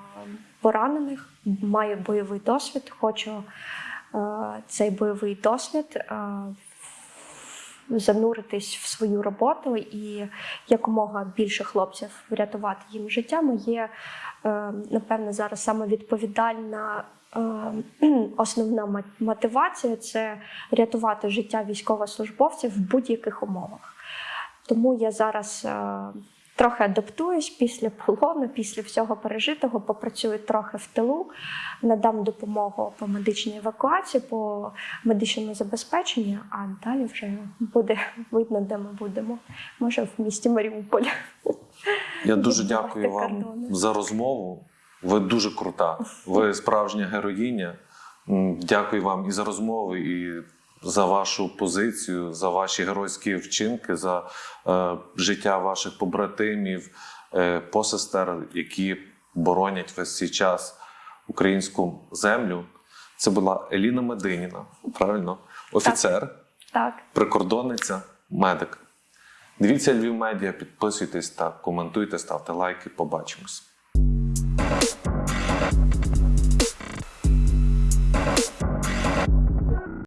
поранених. Маю бойовий досвід. Хочу цей бойовий досвід е, зануритись в свою роботу і якомога більше хлопців врятувати їм життя. Моє е, напевне зараз саме відповідальна. е, Основна мотивація це рятувати життя військовослужбовців в будь-яких умовах. Тому я зараз е, трохи адаптуюсь після полону, після всього пережитого, попрацюю трохи в тилу, надам допомогу по медичній евакуації, по медичному забезпеченню, а далі вже буде видно, де ми будемо. Може, в місті Маріуполь. Я дуже дякую вам кордони. за розмову. Ви дуже крута. Ви справжня героїня. Дякую вам і за розмову, і за вашу позицію, за ваші геройські вчинки, за е, життя ваших побратимів, е, посестер, які боронять весь цей час українську землю. Це була Еліна Мединіна, правильно? Офіцер, Так. прикордонниця, медик. Дивіться Львів медіа, підписуйтесь та коментуйте, ставте лайки. Побачимось.